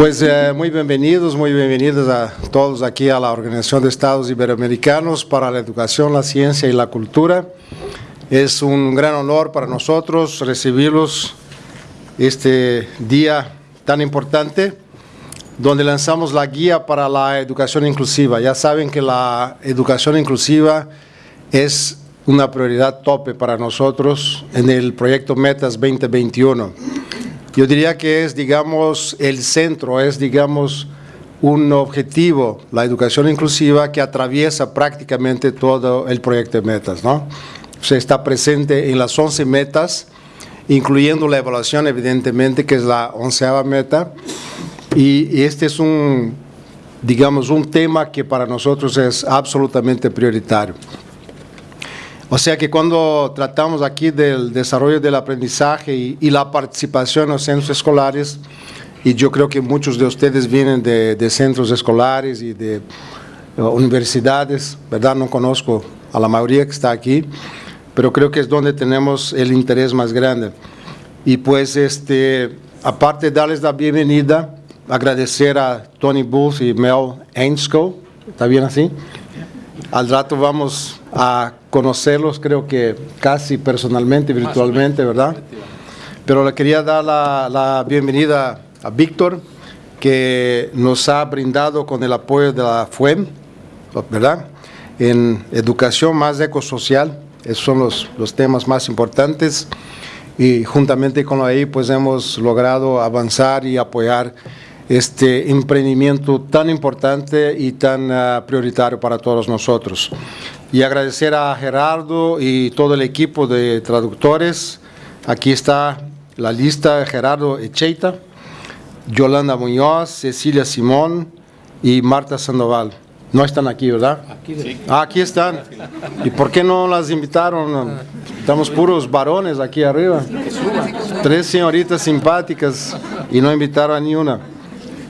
Pues eh, muy bienvenidos, muy bienvenidos a todos aquí a la Organización de Estados Iberoamericanos para la Educación, la Ciencia y la Cultura. Es un gran honor para nosotros recibirlos este día tan importante donde lanzamos la guía para la educación inclusiva. Ya saben que la educación inclusiva es una prioridad tope para nosotros en el proyecto Metas 2021. Yo diría que es, digamos, el centro, es, digamos, un objetivo, la educación inclusiva, que atraviesa prácticamente todo el proyecto de metas, ¿no? Se está presente en las 11 metas, incluyendo la evaluación, evidentemente, que es la onceava meta, y este es un, digamos, un tema que para nosotros es absolutamente prioritario. O sea que cuando tratamos aquí del desarrollo del aprendizaje y, la participación en los centros escolares, y yo creo que muchos de ustedes vienen de, centros escolares y de uh, universidades, ¿verdad? No conozco a la mayoría que está aquí, pero creo que es donde tenemos el interés más grande. Y pues, este, aparte de darles la bienvenida, agradecer a Tony Booth y Mel Ainscoe, ¿está bien así? Al rato vamos a conocerlos, creo que casi personalmente, virtualmente, ¿verdad? Pero le quería dar la, bienvenida a Víctor, que nos ha brindado con el apoyo de la FUEM, ¿verdad? En educación más ecosocial, esos son los, los temas más importantes y juntamente con EI pues hemos logrado avanzar y apoyar este emprendimiento tan importante y tan ah, prioritario para todos nosotros. Y agradecer a Gerardo y todo el equipo de traductores. Aquí está la lista, Gerardo Echeita, Yolanda Muñoz, Cecilia Simón y Marta Sandoval. No están aquí, ¿verdad? Aquí, ah, aquí están. ¿Y por qué no las invitaron? Estamos puros varones aquí arriba. Tres señoritas simpáticas y no invitaron a ni una.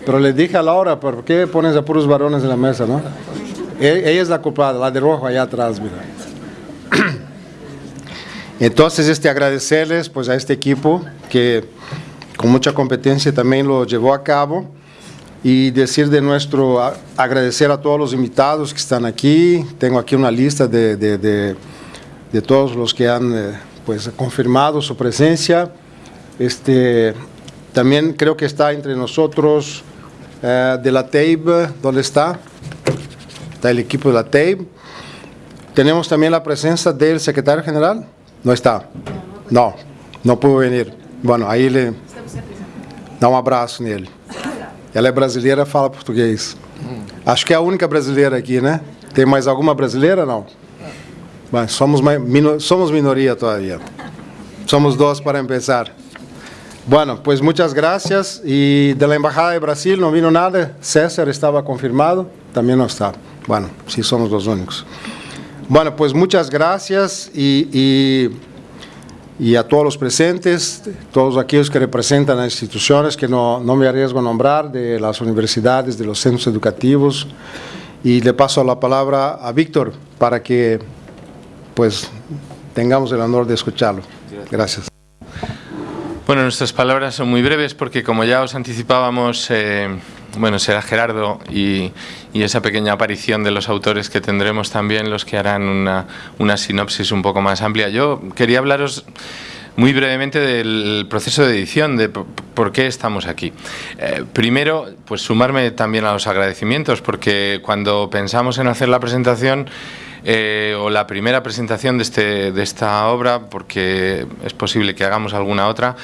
Pero le dije a Laura, ¿por qué pones a puros varones en la mesa, no? E, ella es la culpada, la de rojo allá atrás, mira. Entonces, este, agradecerles pues, a este equipo que con mucha competencia también lo llevó a cabo y decir de nuestro, agradecer a todos los invitados que están aquí. Tengo aquí una lista de, de, de, todos los que han eh, pues, confirmado su presencia. Este, también creo que está entre nosotros eh, de la TAIB, ¿dónde está? Está el equipo de la TAIB. Tenemos también la presencia del secretario general. ¿No está? No, no pudo venir. Bueno, aí ele dá um abraço nele. Ela é brasileira, fala português. Acho que é a única brasileira aqui, né? Tem mais alguma brasileira? Não. Mas somos, somos minoria todavía. Somos dois para começar. Bueno, pues muchas gracias. Y de la Embajada de Brasil no vino nada. César estaba confirmado, también no está. Bueno, sí somos los únicos. Bueno, pues muchas gracias y, y, a todos los presentes, todos aquellos que representan las instituciones que no, no me arriesgo a nombrar, de las universidades, de los centros educativos. Y le paso la palabra a Víctor para que pues tengamos el honor de escucharlo. Gracias. Bueno, nuestras palabras son muy breves porque como ya os anticipábamos, eh, bueno, será Gerardo y, esa pequeña aparición de los autores que tendremos también los que harán una, sinopsis un poco más amplia. Yo quería hablaros muy brevemente del proceso de edición, de por qué estamos aquí. Eh, primero, pues sumarme también a los agradecimientos, porque cuando pensamos en hacer la presentación, eh, o la primera presentación de, este, de esta obra, porque es posible que hagamos alguna otra,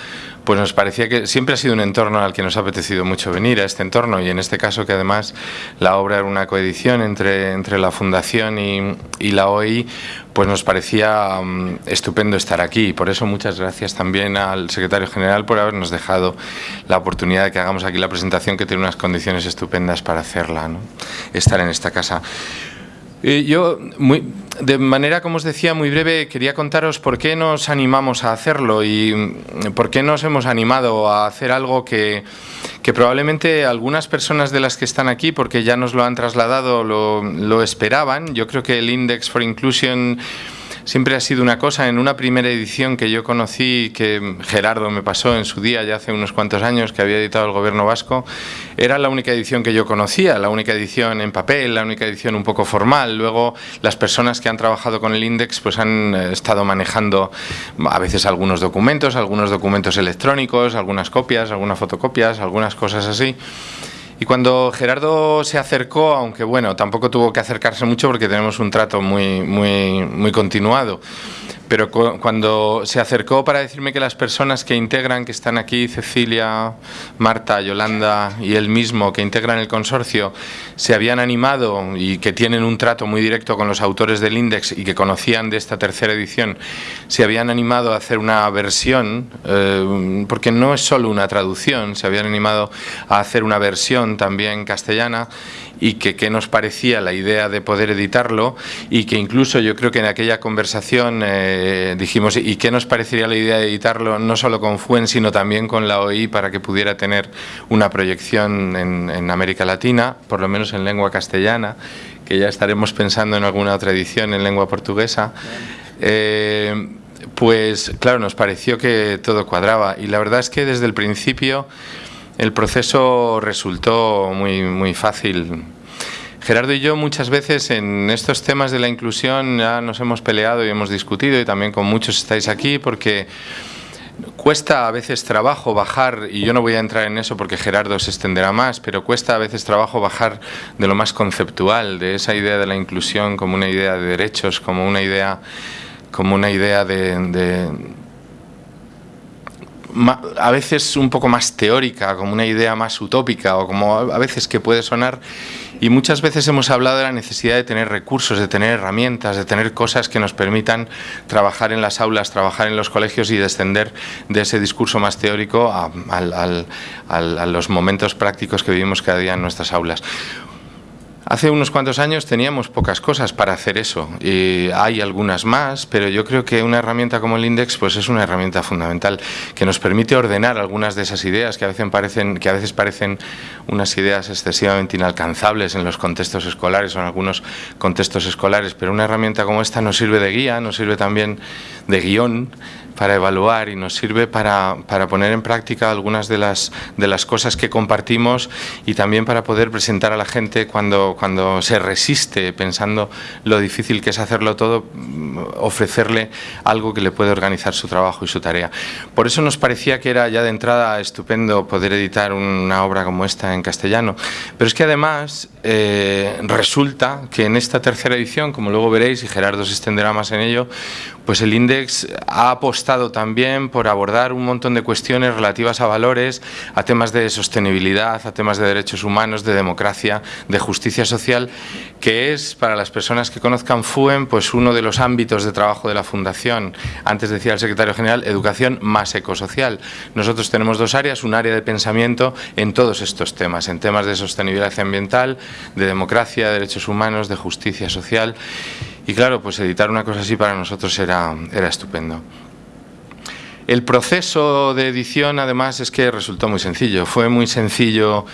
pues nos parecía que siempre ha sido un entorno al que nos ha apetecido mucho venir, a este entorno, y en este caso que además la obra era una coedición entre, entre la Fundación y, y la OI, pues nos parecía mm, estupendo estar aquí. Por eso muchas gracias también al secretario general por habernos dejado la oportunidad de que hagamos aquí la presentación, que tiene unas condiciones estupendas para hacerla, ¿no? estar en esta casa. Yo, de manera, como os decía, muy breve, quería contaros por qué nos animamos a hacerlo y mm, por qué nos hemos animado a hacer algo que, probablemente algunas personas de las que están aquí, porque ya nos lo han trasladado, lo, lo esperaban. Yo creo que el Index for Inclusion siempre ha sido una cosa. En una primera edición que yo conocí, que Gerardo me pasó en su día, ya hace unos cuantos años, que había editado el gobierno vasco, era la única edición que yo conocía, la única edición en papel, la única edición un poco formal. Luego, las personas que han trabajado con el Index pues han eh, estado manejando a veces algunos documentos, algunos documentos electrónicos, algunas copias, algunas fotocopias, algunas cosas así. Y cuando Gerardo se acercó, aunque bueno, tampoco tuvo que acercarse mucho porque tenemos un trato muy, muy, muy continuado, pero cuando se acercó para decirme que las personas que integran, que están aquí, Cecilia, Marta, Yolanda y él mismo, que integran el consorcio, se habían animado y que tienen un trato muy directo con los autores del Index y que conocían de esta tercera edición, se habían animado a hacer una versión, eh, porque no es solo una traducción, se habían animado a hacer una versión también castellana y que qué nos parecía la idea de poder editarlo y que incluso yo creo que en aquella conversación eh, dijimos y qué nos parecería la idea de editarlo no solo con FUEN sino también con la OI para que pudiera tener una proyección en, América Latina, por lo menos en lengua castellana, que ya estaremos pensando en alguna otra edición en lengua portuguesa. Eh, pues claro, nos pareció que todo cuadraba y la verdad es que desde el principio el proceso resultó muy, muy fácil. Gerardo y yo muchas veces en estos temas de la inclusión ya nos hemos peleado y hemos discutido y también con muchos estáis aquí porque cuesta a veces trabajo bajar, y yo no voy a entrar en eso porque Gerardo se extenderá más, pero cuesta a veces trabajo bajar de lo más conceptual, de esa idea de la inclusión como una idea de derechos, como una idea, como una idea de a veces un poco más teórica, como una idea más utópica o como a veces que puede sonar. Y muchas veces hemos hablado de la necesidad de tener recursos, de tener herramientas, de tener cosas que nos permitan trabajar en las aulas, trabajar en los colegios y descender de ese discurso más teórico a, los momentos prácticos que vivimos cada día en nuestras aulas. Hace unos cuantos años teníamos pocas cosas para hacer eso y hay algunas más, pero yo creo que una herramienta como el Index pues es una herramienta fundamental que nos permite ordenar algunas de esas ideas que a veces parecen, que a veces parecen unas ideas excesivamente inalcanzables en los contextos escolares o en algunos contextos escolares, pero una herramienta como esta nos sirve de guía, nos sirve también de guion para evaluar y nos sirve para, para, poner en práctica algunas de las, de las cosas que compartimos y también para poder presentar a la gente cuando, cuando se resiste pensando lo difícil que es hacerlo todo, mm, ofrecerle algo que le puede organizar su trabajo y su tarea. Por eso nos parecía que era ya de entrada estupendo poder editar una obra como esta en castellano, pero es que además eh, resulta que en esta tercera edición, como luego veréis y Gerardo se extenderá más en ello, pues el Index ha apostado también por abordar un montón de cuestiones relativas a valores, a temas de sostenibilidad, a temas de derechos humanos, de democracia, de justicia social, que es, para las personas que conozcan FUEM, pues uno de los ámbitos de trabajo de la Fundación. Antes decía el secretario general, educación más ecosocial. Nosotros tenemos dos áreas, un área de pensamiento en todos estos temas, en temas de sostenibilidad ambiental, de democracia, de derechos humanos, de justicia social y claro, pues editar una cosa así para nosotros era, era estupendo. El proceso de edición, además, es que resultó muy sencillo. Fue muy sencillo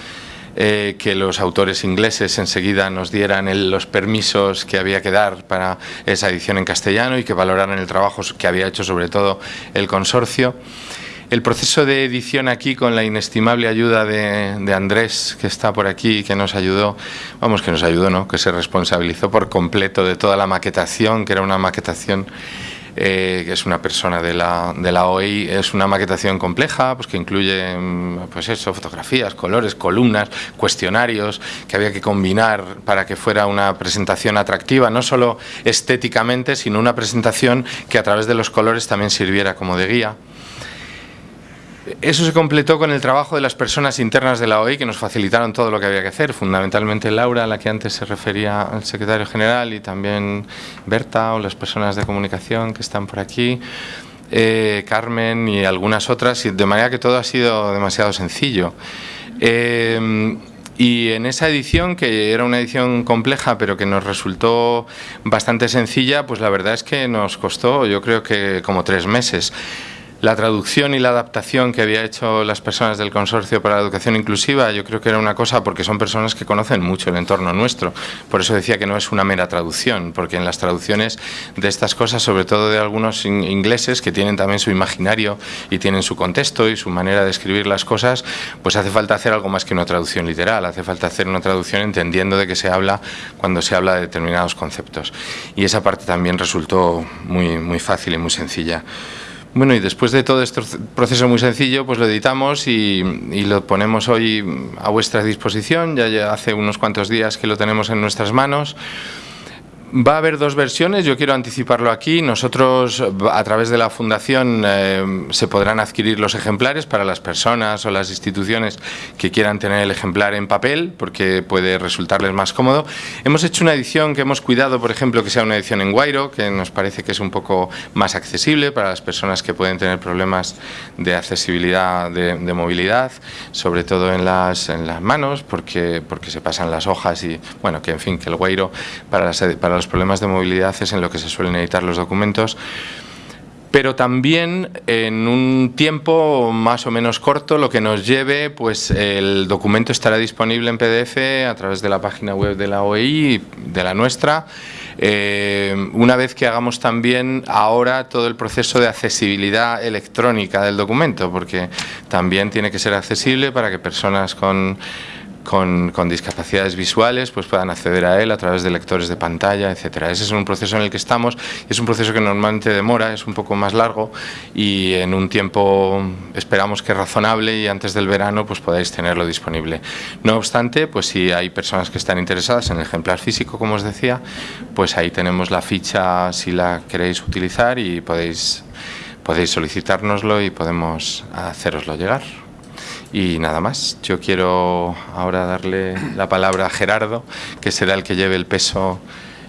eh, que los autores ingleses enseguida nos dieran los permisos que había que dar para esa edición en castellano y que valoraran el trabajo que había hecho sobre todo el consorcio. El proceso de edición aquí, con la inestimable ayuda de, Andrés, que está por aquí, que nos ayudó, vamos, que nos ayudó, ¿no? Que se responsabilizó por completo de toda la maquetación, que era una maquetación eh, que es una persona de la, de la OI, es una maquetación compleja, pues que incluye, mm, pues eso, fotografías, colores, columnas, cuestionarios, que había que combinar para que fuera una presentación atractiva, no solo estéticamente, sino una presentación que a través de los colores también sirviera como de guía. Eso se completó con el trabajo de las personas internas de la OI que nos facilitaron todo lo que había que hacer, fundamentalmente Laura, a la que antes se refería al secretario general, y también Berta o las personas de comunicación que están por aquí, eh, Carmen y algunas otras, de manera que todo ha sido demasiado sencillo. Eh, y en esa edición, que era una edición compleja, pero que nos resultó bastante sencilla, pues la verdad es que nos costó, yo creo que como tres meses. La traducción y la adaptación que había hecho las personas del Consorcio para la Educación Inclusiva, yo creo que era una cosa porque son personas que conocen mucho el entorno nuestro. Por eso decía que no es una mera traducción, porque en las traducciones de estas cosas, sobre todo de algunos ingleses que tienen también su imaginario y tienen su contexto y su manera de escribir las cosas, pues hace falta hacer algo más que una traducción literal, hace falta hacer una traducción entendiendo de qué se habla cuando se habla de determinados conceptos. Y esa parte también resultó muy, muy fácil y muy sencilla. Bueno, y después de todo este proceso muy sencillo, pues lo editamos y, lo ponemos hoy a vuestra disposición. Ya, hace unos cuantos días que lo tenemos en nuestras manos. Va a haber dos versiones, yo quiero anticiparlo aquí. Nosotros, a través de la Fundación, eh, se podrán adquirir los ejemplares para las personas o las instituciones que quieran tener el ejemplar en papel, porque puede resultarles más cómodo. Hemos hecho una edición que hemos cuidado, por ejemplo, que sea una edición en Guairo, que nos parece que es un poco más accesible para las personas que pueden tener problemas de accesibilidad, de, movilidad, sobre todo en las, en las manos, porque, porque se pasan las hojas y, bueno, que en fin, que el Guairo para las, para los problemas de movilidad es en lo que se suelen editar los documentos pero también en un tiempo más o menos corto, lo que nos lleve, pues el documento estará disponible en PDF a través de la página web de la OEI, de la nuestra, eh, una vez que hagamos también ahora todo el proceso de accesibilidad electrónica del documento, porque también tiene que ser accesible para que personas con con, discapacidades visuales pues puedan acceder a él a través de lectores de pantalla, etcétera. Ese es un proceso en el que estamos, es un proceso que normalmente demora, es un poco más largo y en un tiempo esperamos que razonable y antes del verano pues podáis tenerlo disponible. No obstante, pues si hay personas que están interesadas en el ejemplar físico, como os decía, pues ahí tenemos la ficha si la queréis utilizar y podéis, podéis solicitárnoslo y podemos haceroslo llegar. Y nada más, yo quiero ahora darle la palabra a Gerardo, que será el que lleve el peso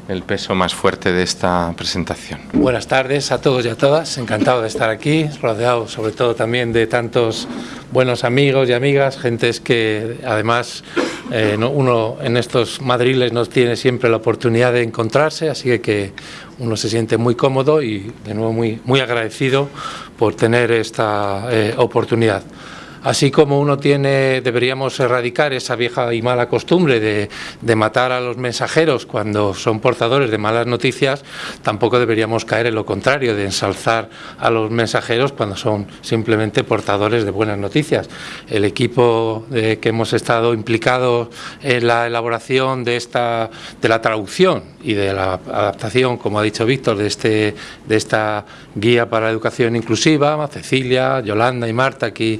el peso más fuerte de esta presentación. Buenas tardes a todos y a todas, encantado de estar aquí, rodeado sobre todo también de tantos buenos amigos y amigas, gentes que además eh, uno en estos madriles nos tiene siempre la oportunidad de encontrarse, así que uno se siente muy cómodo y de nuevo muy, muy agradecido por tener esta eh, oportunidad. Así como uno tiene, deberíamos erradicar esa vieja y mala costumbre de, matar a los mensajeros cuando son portadores de malas noticias, tampoco deberíamos caer en lo contrario, de ensalzar a los mensajeros cuando son simplemente portadores de buenas noticias. El equipo que hemos estado implicados en la elaboración de, esta, de la traducción y de la adaptación, como ha dicho Víctor, de, este, de esta guía para la educación inclusiva, Cecilia, Yolanda y Marta aquí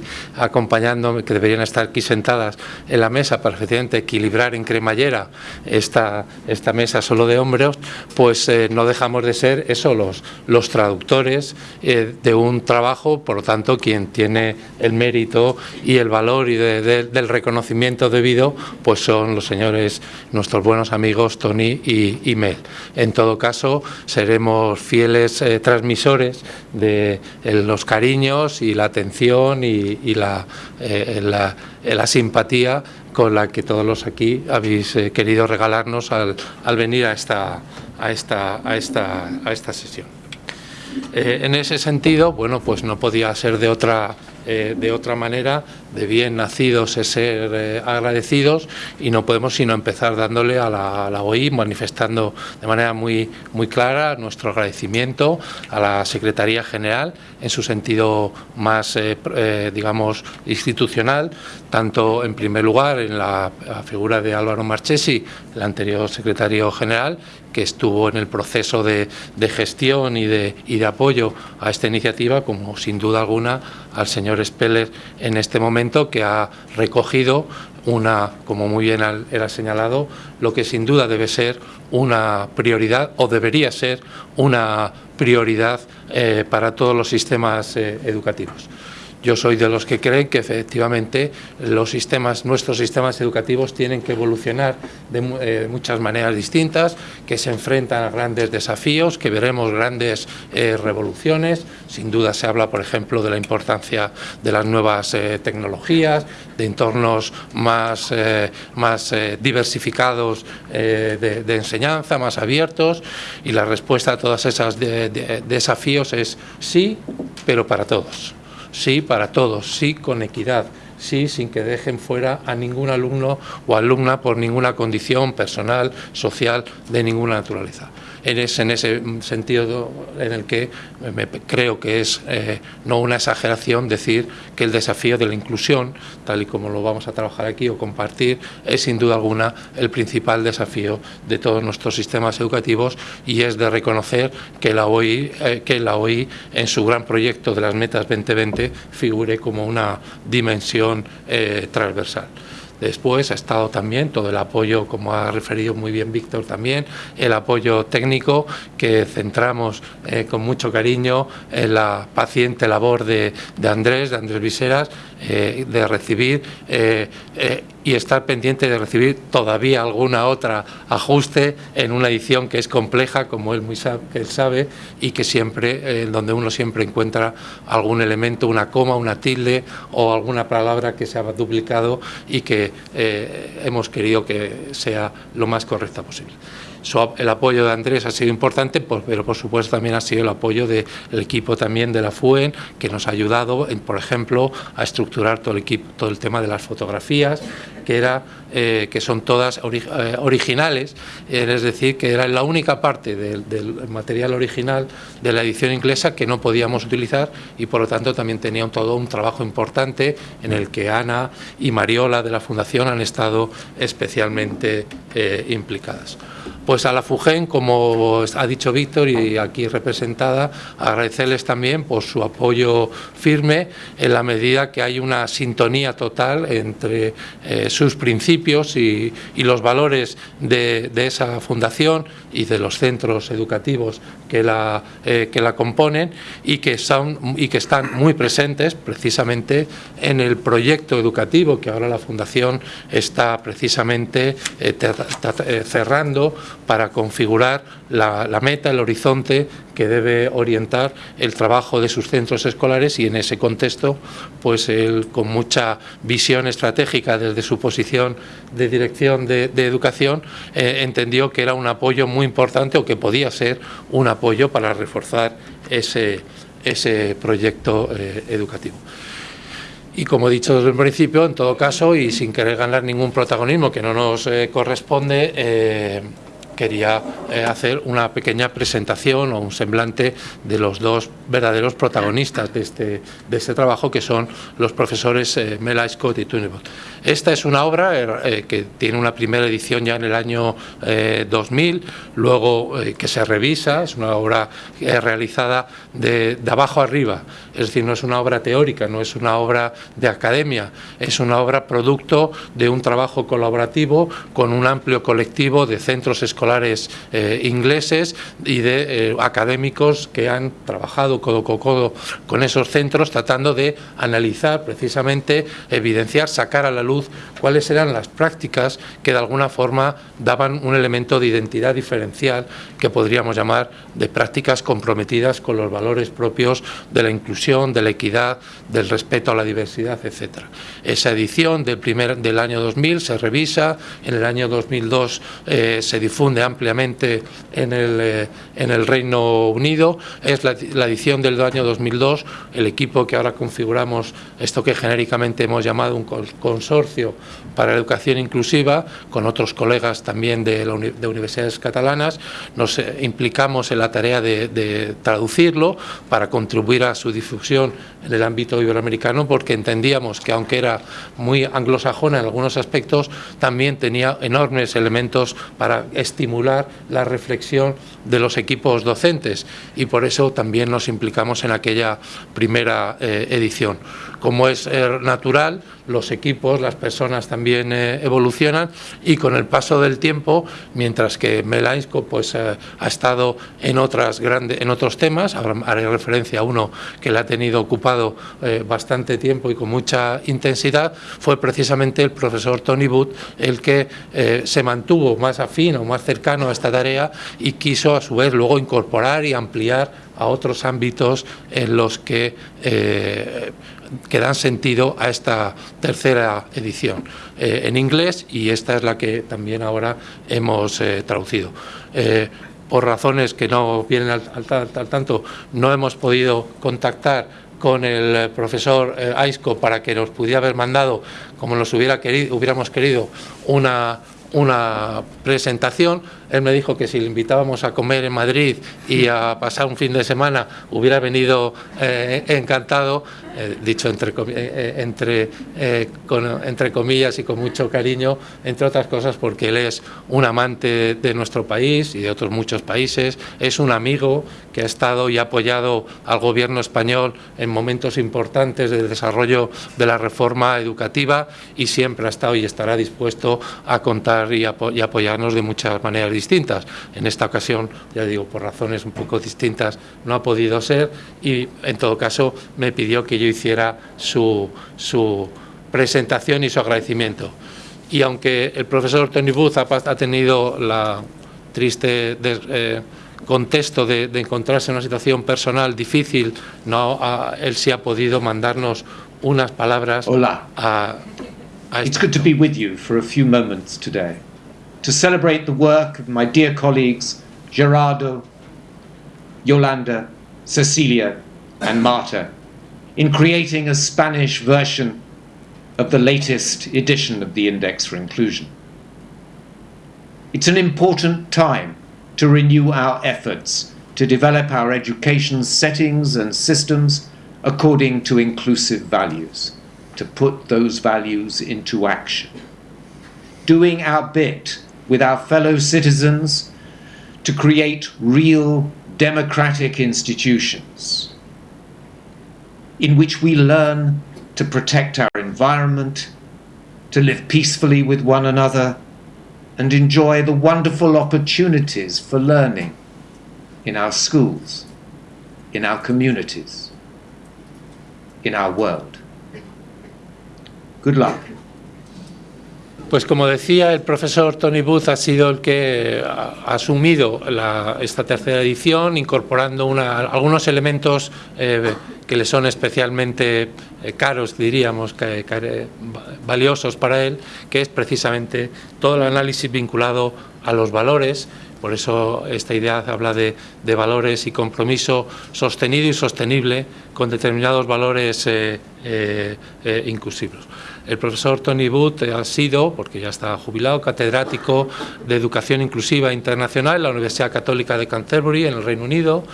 acompañándome, que deberían estar aquí sentadas en la mesa para efectivamente equilibrar en cremallera esta, esta mesa solo de hombres, pues eh, no dejamos de ser eso, los, traductores eh, de un trabajo, por lo tanto, quien tiene el mérito y el valor y del reconocimiento debido, pues son los señores, nuestros buenos amigos Tony y, Mel. En todo caso, seremos fieles eh, transmisores de los cariños y la atención y la eh, la, la, simpatía con la que todos los aquí habéis eh, querido regalarnos al, al, venir a esta, a esta, a esta, a esta sesión. Eh, en ese sentido, bueno, pues no podía ser de otra eh, de otra manera, de bien nacidos es ser eh, agradecidos y no podemos sino empezar dándole a la, OI, manifestando de manera muy, muy clara nuestro agradecimiento a la Secretaría General en su sentido más, eh, digamos, institucional, tanto en primer lugar en la, figura de Álvaro Marchesi, el anterior secretario general, que estuvo en el proceso de, gestión y de, y de apoyo a esta iniciativa, como sin duda alguna al señor Speller en este momento, que ha recogido una, como muy bien era señalado, lo que sin duda debe ser una prioridad o debería ser una prioridad eh, para todos los sistemas eh, educativos. Yo soy de los que creen que efectivamente los sistemas, nuestros sistemas educativos tienen que evolucionar de eh, muchas maneras distintas, que se enfrentan a grandes desafíos, que veremos grandes eh, revoluciones. Sin duda se habla, por ejemplo, de la importancia de las nuevas eh, tecnologías, de entornos más, más diversificados de, enseñanza, más abiertos, y la respuesta a todos esos desafíos es sí, pero para todos. Sí, para todos, sí, con equidad, sí, sin que dejen fuera a ningún alumno o alumna por ninguna condición personal, social, de ninguna naturaleza en ese sentido en el que me, creo que es eh, no una exageración decir que el desafío de la inclusión, tal y como lo vamos a trabajar aquí o compartir, es sin duda alguna el principal desafío de todos nuestros sistemas educativos y es de reconocer que la OI, eh, que la OI en su gran proyecto de las metas 2020 figure como una dimensión eh, transversal. Después ha estado también todo el apoyo, como ha referido muy bien Víctor también, el apoyo técnico que centramos eh, con mucho cariño en la paciente labor de, Andrés, de Andrés Viseras, eh, de recibir eh, y estar pendiente de recibir todavía alguna otra ajuste en una edición que es compleja, como él, sabe, y que siempre, donde uno siempre encuentra algún elemento, una coma, una tilde o alguna palabra que se ha duplicado y que eh, hemos querido que sea lo más correcta posible. el apoyo de Andrés ha sido importante, pero por supuesto también ha sido el apoyo del equipo también de la FUEN, que nos ha ayudado, por ejemplo, a estructurar todo el, equipo, todo el tema de las fotografías, que, era, eh, que son todas eh, originales, es decir, que era la única parte del, material original de la edición inglesa que no podíamos utilizar y por lo tanto también tenía todo un trabajo importante en el que Ana y Mariola de la Fundación han estado especialmente eh, implicadas. Pues a la FUGEN, como ha dicho Víctor y aquí representada, agradecerles también por su apoyo firme en la medida que hay una sintonía total entre eh, sus principios y, los valores de, esa fundación y de los centros educativos que la, eh, que la componen y que, son, y que están muy presentes precisamente en el proyecto educativo que ahora la Fundación está precisamente eh, cerrando para configurar la, meta, el horizonte que debe orientar el trabajo de sus centros escolares y en ese contexto, pues él con mucha visión estratégica desde su posición de dirección de, educación, eh, entendió que era un apoyo muy importante o que podía ser un apoyo para reforzar ese, ese proyecto eh, educativo. Y como he dicho desde el principio, en todo caso, y sin querer ganar ningún protagonismo que no nos eh, corresponde, quería eh, hacer una pequeña presentación o un semblante de los dos verdaderos protagonistas de este, de este trabajo, que son los profesores eh, Mela Scott y Tunebot. Esta es una obra eh, que tiene una primera edición ya en el año 2000, luego que se revisa, es una obra realizada de abajo arriba, es decir, no es una obra teórica, no es una obra de academia, es una obra producto de un trabajo colaborativo con un amplio colectivo de centros escolares escolares eh, ingleses y de eh, académicos que han trabajado codo con codo con esos centros tratando de analizar precisamente, evidenciar, sacar a la luz cuáles eran las prácticas que de alguna forma daban un elemento de identidad diferencial que podríamos llamar de prácticas comprometidas con los valores propios de la inclusión, de la equidad, del respeto a la diversidad, etc. Esa edición del, primer, del año 2000 se revisa, en el año 2002 eh, se difunde ampliamente en el, eh, en el Reino Unido. Es la, edición del año 2002, el equipo que ahora configuramos, esto que genéricamente hemos llamado un consorcio para la educación inclusiva, con otros colegas también de, de universidades catalanas, nos eh, implicamos en la tarea de, de traducirlo para contribuir a su difusión en el ámbito iberoamericano, porque entendíamos que aunque era muy anglosajona en algunos aspectos, también tenía enormes elementos para estimular la reflexión de los equipos docentes y por eso también nos implicamos en aquella primera eh, edición. Como es eh, natural, los equipos, las personas también eh, evolucionan y con el paso del tiempo, mientras que Melainsko pues, ha estado en, otras grandes, en otros temas, haré referencia a uno que le ha tenido ocupado bastante tiempo y con mucha intensidad, fue precisamente el profesor Tony Wood el que se mantuvo más afín o más cercano a esta tarea y quiso a su vez luego incorporar y ampliar a otros ámbitos en los que, eh, que dan sentido a esta tercera edición eh, en inglés y esta es la que también ahora hemos eh, traducido. por razones que no vienen al, tanto, no hemos podido contactar con el profesor eh, Aisco para que nos pudiera haber mandado, como nos hubiera querido, hubiéramos querido, una, una presentación. Él me dijo que si le invitábamos a comer en Madrid y a pasar un fin de semana, hubiera venido eh, encantado. Eh, dicho entre, eh, entre, entre comillas y con mucho cariño, entre otras cosas porque él es un amante de nuestro país y de otros muchos países, es un amigo que ha estado y ha apoyado al gobierno español en momentos importantes del desarrollo de la reforma educativa y siempre ha estado y estará dispuesto a contar y, y apoyarnos de muchas maneras distintas. En esta ocasión, ya digo, por razones un poco distintas, no ha podido ser y en todo caso me pidió que yo hiciera su, su presentación y su agradecimiento. Y aunque el profesor Tony Booth ha, tenido la triste eh, contexto de, encontrarse en una situación personal difícil, no, él sí ha podido mandarnos unas palabras Hola. a, a It's good to be with you for a few moments today, to celebrate the work of my dear colleagues Gerardo, Yolanda, Cecilia and Marta in creating a Spanish version of the latest edition of the Index for Inclusion. It's an important time to renew our efforts to develop our education settings and systems according to inclusive values, to put those values into action. Doing our bit with our fellow citizens to create real democratic institutions in which we learn to protect our environment, to live peacefully with one another, and enjoy the wonderful opportunities for learning in our schools, in our communities, in our world. Good luck. Pues como decía, el profesor Tony Booth ha sido el que ha asumido la, esta tercera edición, incorporando una, algunos elementos eh, que le son especialmente eh, caros, diríamos, que, valiosos para él, que es precisamente todo el análisis vinculado a los valores, por eso esta idea habla de, valores y compromiso sostenido y sostenible con determinados valores eh, eh, eh, inclusivos. El profesor Tony Booth ha sido, porque ya está jubilado, catedrático de Educación Inclusiva Internacional en la Universidad Católica de Canterbury, en el Reino Unido,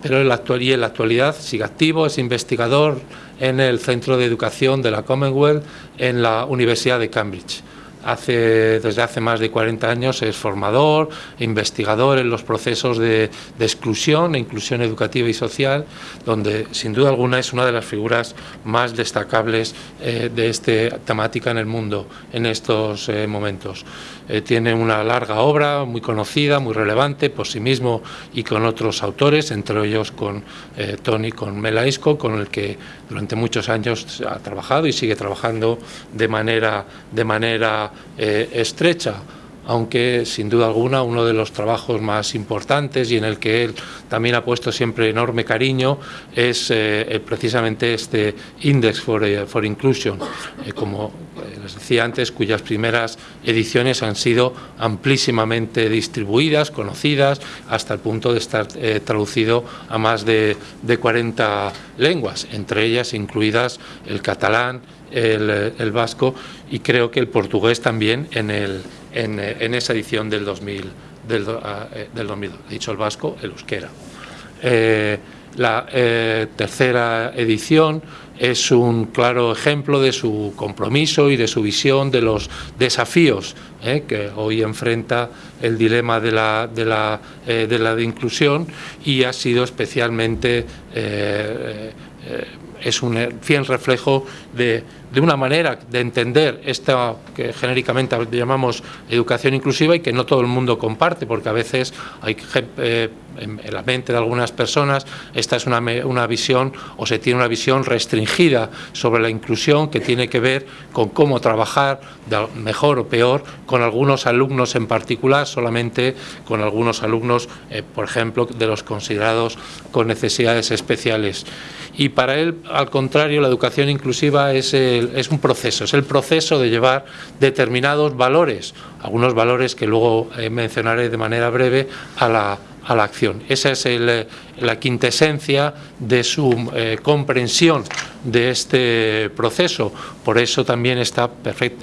pero actualidad, en la actualidad sigue activo, es investigador en el Centro de Educación de la Commonwealth en la Universidad de Cambridge hace, desde hace más de 40 años es formador, investigador en los procesos de, exclusión e inclusión educativa y social, donde sin duda alguna es una de las figuras más destacables eh, de esta temática en el mundo en estos eh, momentos. Eh, tiene una larga obra muy conocida, muy relevante por sí mismo y con otros autores, entre ellos con eh, Tony, con Melaisco, con el que durante muchos años ha trabajado y sigue trabajando de manera, de manera eh, estrecha aunque sin duda alguna uno de los trabajos más importantes y en el que él también ha puesto siempre enorme cariño es eh, precisamente este Index for, eh, Inclusion, eh, como les decía antes, cuyas primeras ediciones han sido amplísimamente distribuidas, conocidas, hasta el punto de estar traducido a más de, de 40 lenguas, entre ellas incluidas el catalán, el, vasco y creo que el portugués también en, el, en, esa edición del 2000, del, ah, eh, del 2002. He dicho el vasco, el euskera. Eh, la eh, tercera edición es un claro ejemplo de su compromiso y de su visión de los desafíos que hoy enfrenta el dilema de la, de la, de la inclusión y ha sido especialmente es un fiel reflejo de, de, una manera de entender esta que genéricamente llamamos educación inclusiva y que no todo el mundo comparte, porque a veces hay eh, en, la mente de algunas personas esta es una, una visión o se tiene una visión restringida sobre la inclusión que tiene que ver con cómo trabajar mejor o peor con algunos alumnos en particular, solamente con algunos alumnos, eh, por ejemplo, de los considerados con necesidades especiales. Y para él, al contrario, la educación inclusiva es, es un proceso, es el proceso de llevar determinados valores, algunos valores que luego eh, mencionaré de manera breve, a la, a la acción. Esa es la quintesencia de su comprensión de este proceso. Por eso también está,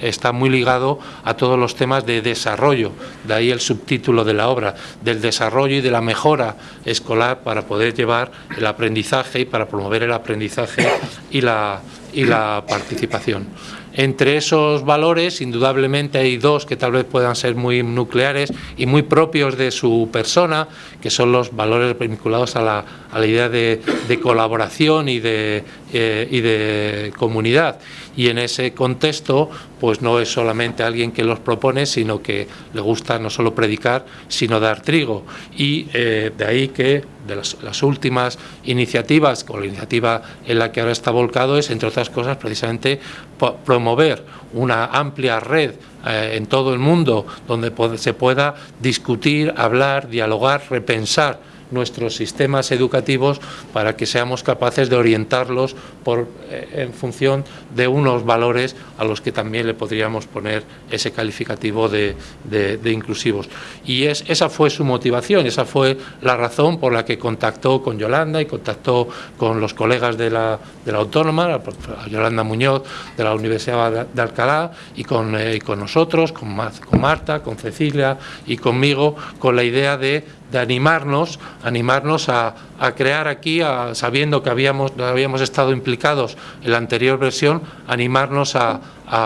está muy ligado a todos los temas de desarrollo, de ahí el subtítulo de la obra, del desarrollo y de la mejora escolar para poder llevar el aprendizaje y para promover el aprendizaje y la, y la participación. Entre esos valores, indudablemente hay dos que tal vez puedan ser muy nucleares y muy propios de su persona, que son los valores vinculados a la, idea de, colaboración y de, eh, y de comunidad. Y en ese contexto, pues no es solamente alguien que los propone, sino que le gusta no solo predicar, sino dar trigo. Y eh, de ahí que de las, últimas iniciativas, o la iniciativa en la que ahora está volcado, es, entre otras cosas, precisamente promover una amplia red eh, en todo el mundo donde se pueda discutir, hablar, dialogar, repensar nuestros sistemas educativos para que seamos capaces de orientarlos por, eh, en función de unos valores a los que también le podríamos poner ese calificativo de, inclusivos. Y es, esa fue su motivación, esa fue la razón por la que contactó con Yolanda y contactó con los colegas de la, de la Autónoma, Yolanda Muñoz de la Universidad de Alcalá y con, eh, con nosotros, con Marta, con Cecilia y conmigo, con la idea de de animarnos, animarnos a, crear aquí, sabiendo que habíamos, habíamos estado implicados en la anterior versión, animarnos a,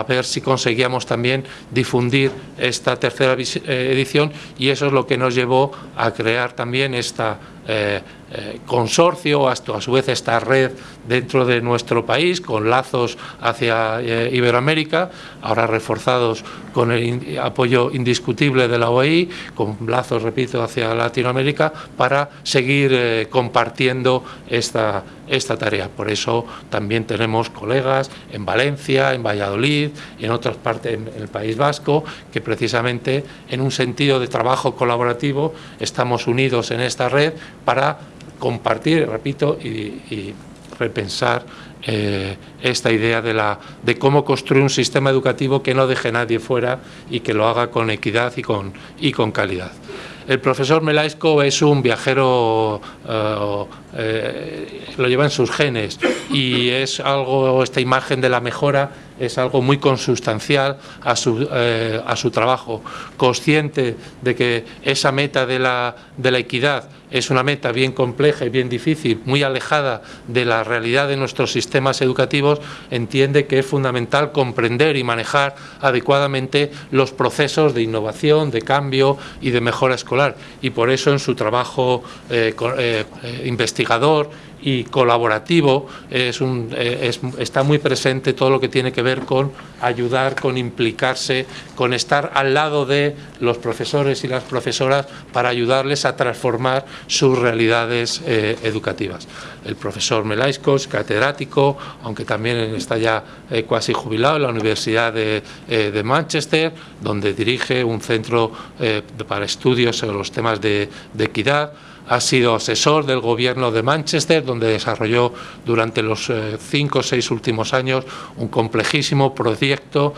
ver si conseguíamos también difundir esta tercera eh, edición y eso es lo que nos llevó a crear también esta eh, eh, consorcio, hasta a su vez esta red dentro de nuestro país, con lazos hacia eh, Iberoamérica, ahora reforzados con el apoyo indiscutible de la OEI, con lazos, repito, hacia Latinoamérica, para seguir compartiendo esta, esta tarea. Por eso también tenemos colegas en Valencia, en Valladolid en otras partes en el País Vasco, que precisamente en un sentido de trabajo colaborativo estamos unidos en esta red para compartir, repito, y, repensar eh, esta idea de, la, de cómo construir un sistema educativo que no deje a nadie fuera y que lo haga con equidad y con, y con calidad. El profesor Melaisco es un viajero, eh, eh, lo lleva en sus genes y es algo, esta imagen de la mejora es algo muy consustancial a su, a su trabajo, consciente de que esa meta de la, de la equidad es una meta bien compleja y bien difícil, muy alejada de la realidad de nuestros sistemas educativos, entiende que es fundamental comprender y manejar adecuadamente los procesos de innovación, de cambio y de mejora escolar. Y por eso en su trabajo eh, eh, eh, investigador y colaborativo, es un, eh, está muy presente todo lo que tiene que ver con ayudar, con implicarse, con estar al lado de los profesores y las profesoras para ayudarles a transformar sus realidades eh, educativas. El profesor Melaiskos, catedrático, aunque también está ya eh, casi jubilado en la Universidad de, de, Manchester, donde dirige un centro para estudios sobre los temas de equidad, ha sido asesor del gobierno de Manchester, donde desarrolló durante los eh, cinco o seis últimos años un complejísimo proyecto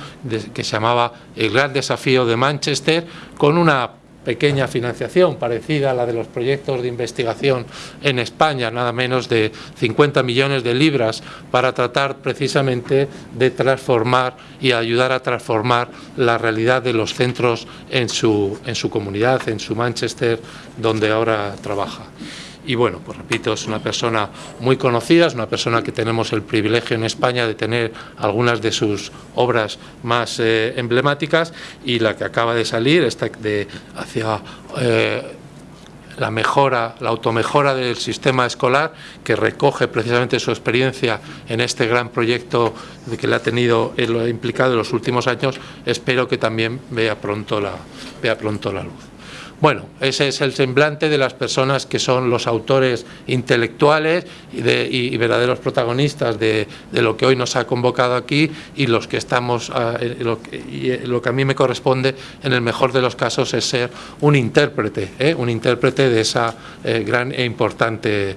que se llamaba El Gran Desafío de Manchester, con una pequeña financiación parecida a la de los proyectos de investigación en España, nada menos de 50 millones de libras, para tratar precisamente de transformar y ayudar a transformar la realidad de los centros en su, en su comunidad, en su Manchester, donde ahora trabaja. Y bueno, pues repito, es una persona muy conocida, es una persona que tenemos el privilegio en España de tener algunas de sus obras más eh, emblemáticas y la que acaba de salir, esta de hacia eh, la mejora, la automejora del sistema escolar, que recoge precisamente su experiencia en este gran proyecto que le ha tenido lo implicado en los últimos años, espero que también vea pronto la, vea pronto la luz. Bueno, ese es el semblante de las personas que son los autores intelectuales y, verdaderos protagonistas de, lo que hoy nos ha convocado aquí y los que estamos, ah, eh, lo, que a mí me corresponde en el mejor de los casos es ser un intérprete, ¿eh? un intérprete de esa eh, gran e importante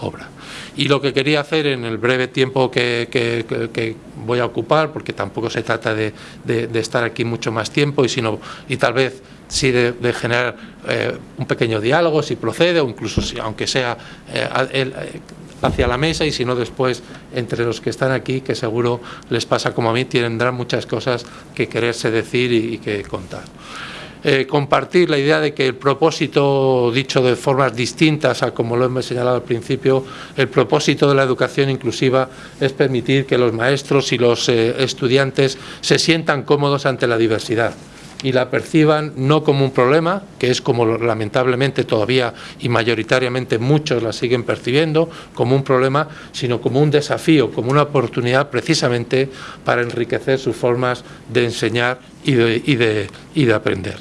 obra. Y lo que quería hacer en el breve tiempo que, voy a ocupar, porque tampoco se trata de, de, estar aquí mucho más tiempo y, sino, y tal vez sí de, generar eh, un pequeño diálogo, si procede, o incluso si, aunque sea eh, hacia la mesa y si no después entre los que están aquí, que seguro les pasa como a mí, tendrán muchas cosas que quererse decir y que contar. Eh, compartir la idea de que el propósito, dicho de formas distintas a como lo hemos señalado al principio, el propósito de la educación inclusiva es permitir que los maestros y los eh, estudiantes se sientan cómodos ante la diversidad y la perciban no como un problema, que es como lamentablemente todavía y mayoritariamente muchos la siguen percibiendo, como un problema, sino como un desafío, como una oportunidad precisamente para enriquecer sus formas de enseñar y de aprender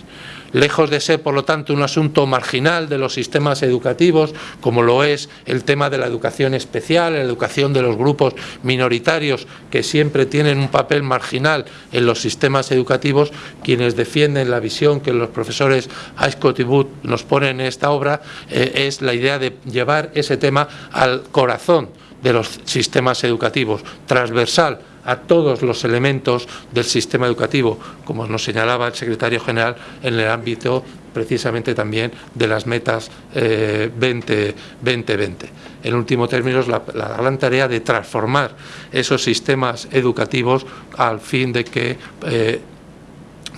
lejos de ser, por lo tanto, un asunto marginal de los sistemas educativos, como lo es el tema de la educación especial, la educación de los grupos minoritarios, que siempre tienen un papel marginal en los sistemas educativos, quienes defienden la visión que los profesores Ascot y nos ponen en esta obra, eh, es la idea de llevar ese tema al corazón de los sistemas educativos, transversal a todos los elementos del sistema educativo, como nos señalaba el secretario general en el ámbito precisamente también de las metas 2020. Eh, en último término, es la, gran tarea de transformar esos sistemas educativos al fin de que eh,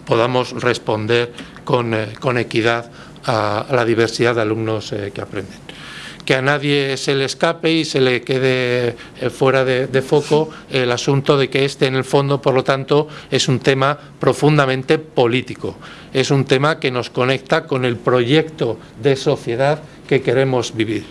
podamos responder con, eh, equidad a, la diversidad de alumnos que aprenden que a nadie se le escape y se le quede eh, fuera de, foco el asunto de que este en el fondo, por lo tanto, es un tema profundamente político. Es un tema que nos conecta con el proyecto de sociedad que queremos vivir.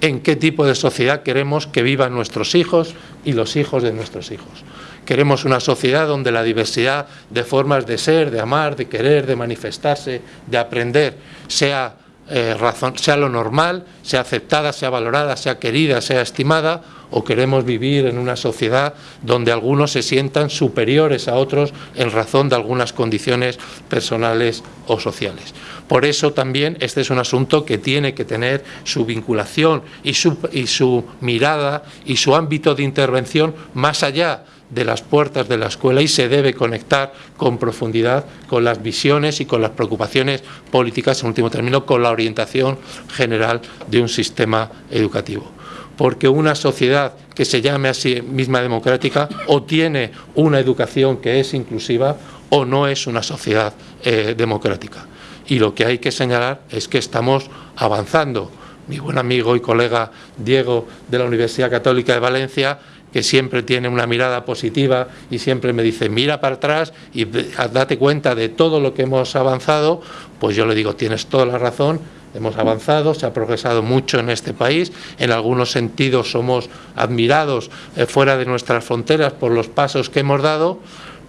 En qué tipo de sociedad queremos que vivan nuestros hijos y los hijos de nuestros hijos. Queremos una sociedad donde la diversidad de formas de ser, de amar, de querer, de manifestarse, de aprender, sea eh, sea lo normal, sea aceptada, sea valorada, sea querida, sea estimada, o queremos vivir en una sociedad donde algunos se sientan superiores a otros en razón de algunas condiciones personales o sociales. Por eso también este es un asunto que tiene que tener su vinculación y su, y su mirada y su ámbito de intervención más allá de las puertas de la escuela y se debe conectar con profundidad con las visiones y con las preocupaciones políticas, en último término, con la orientación general de un sistema educativo. Porque una sociedad que se llame a sí misma democrática o tiene una educación que es inclusiva o no es una sociedad eh, democrática. Y lo que hay que señalar es que estamos avanzando. Mi buen amigo y colega Diego de la Universidad Católica de Valencia que siempre tiene una mirada positiva y siempre me dice, mira para atrás y date cuenta de todo lo que hemos avanzado, pues yo le digo, tienes toda la razón, hemos avanzado, se ha progresado mucho en este país, en algunos sentidos somos admirados eh, fuera de nuestras fronteras por los pasos que hemos dado,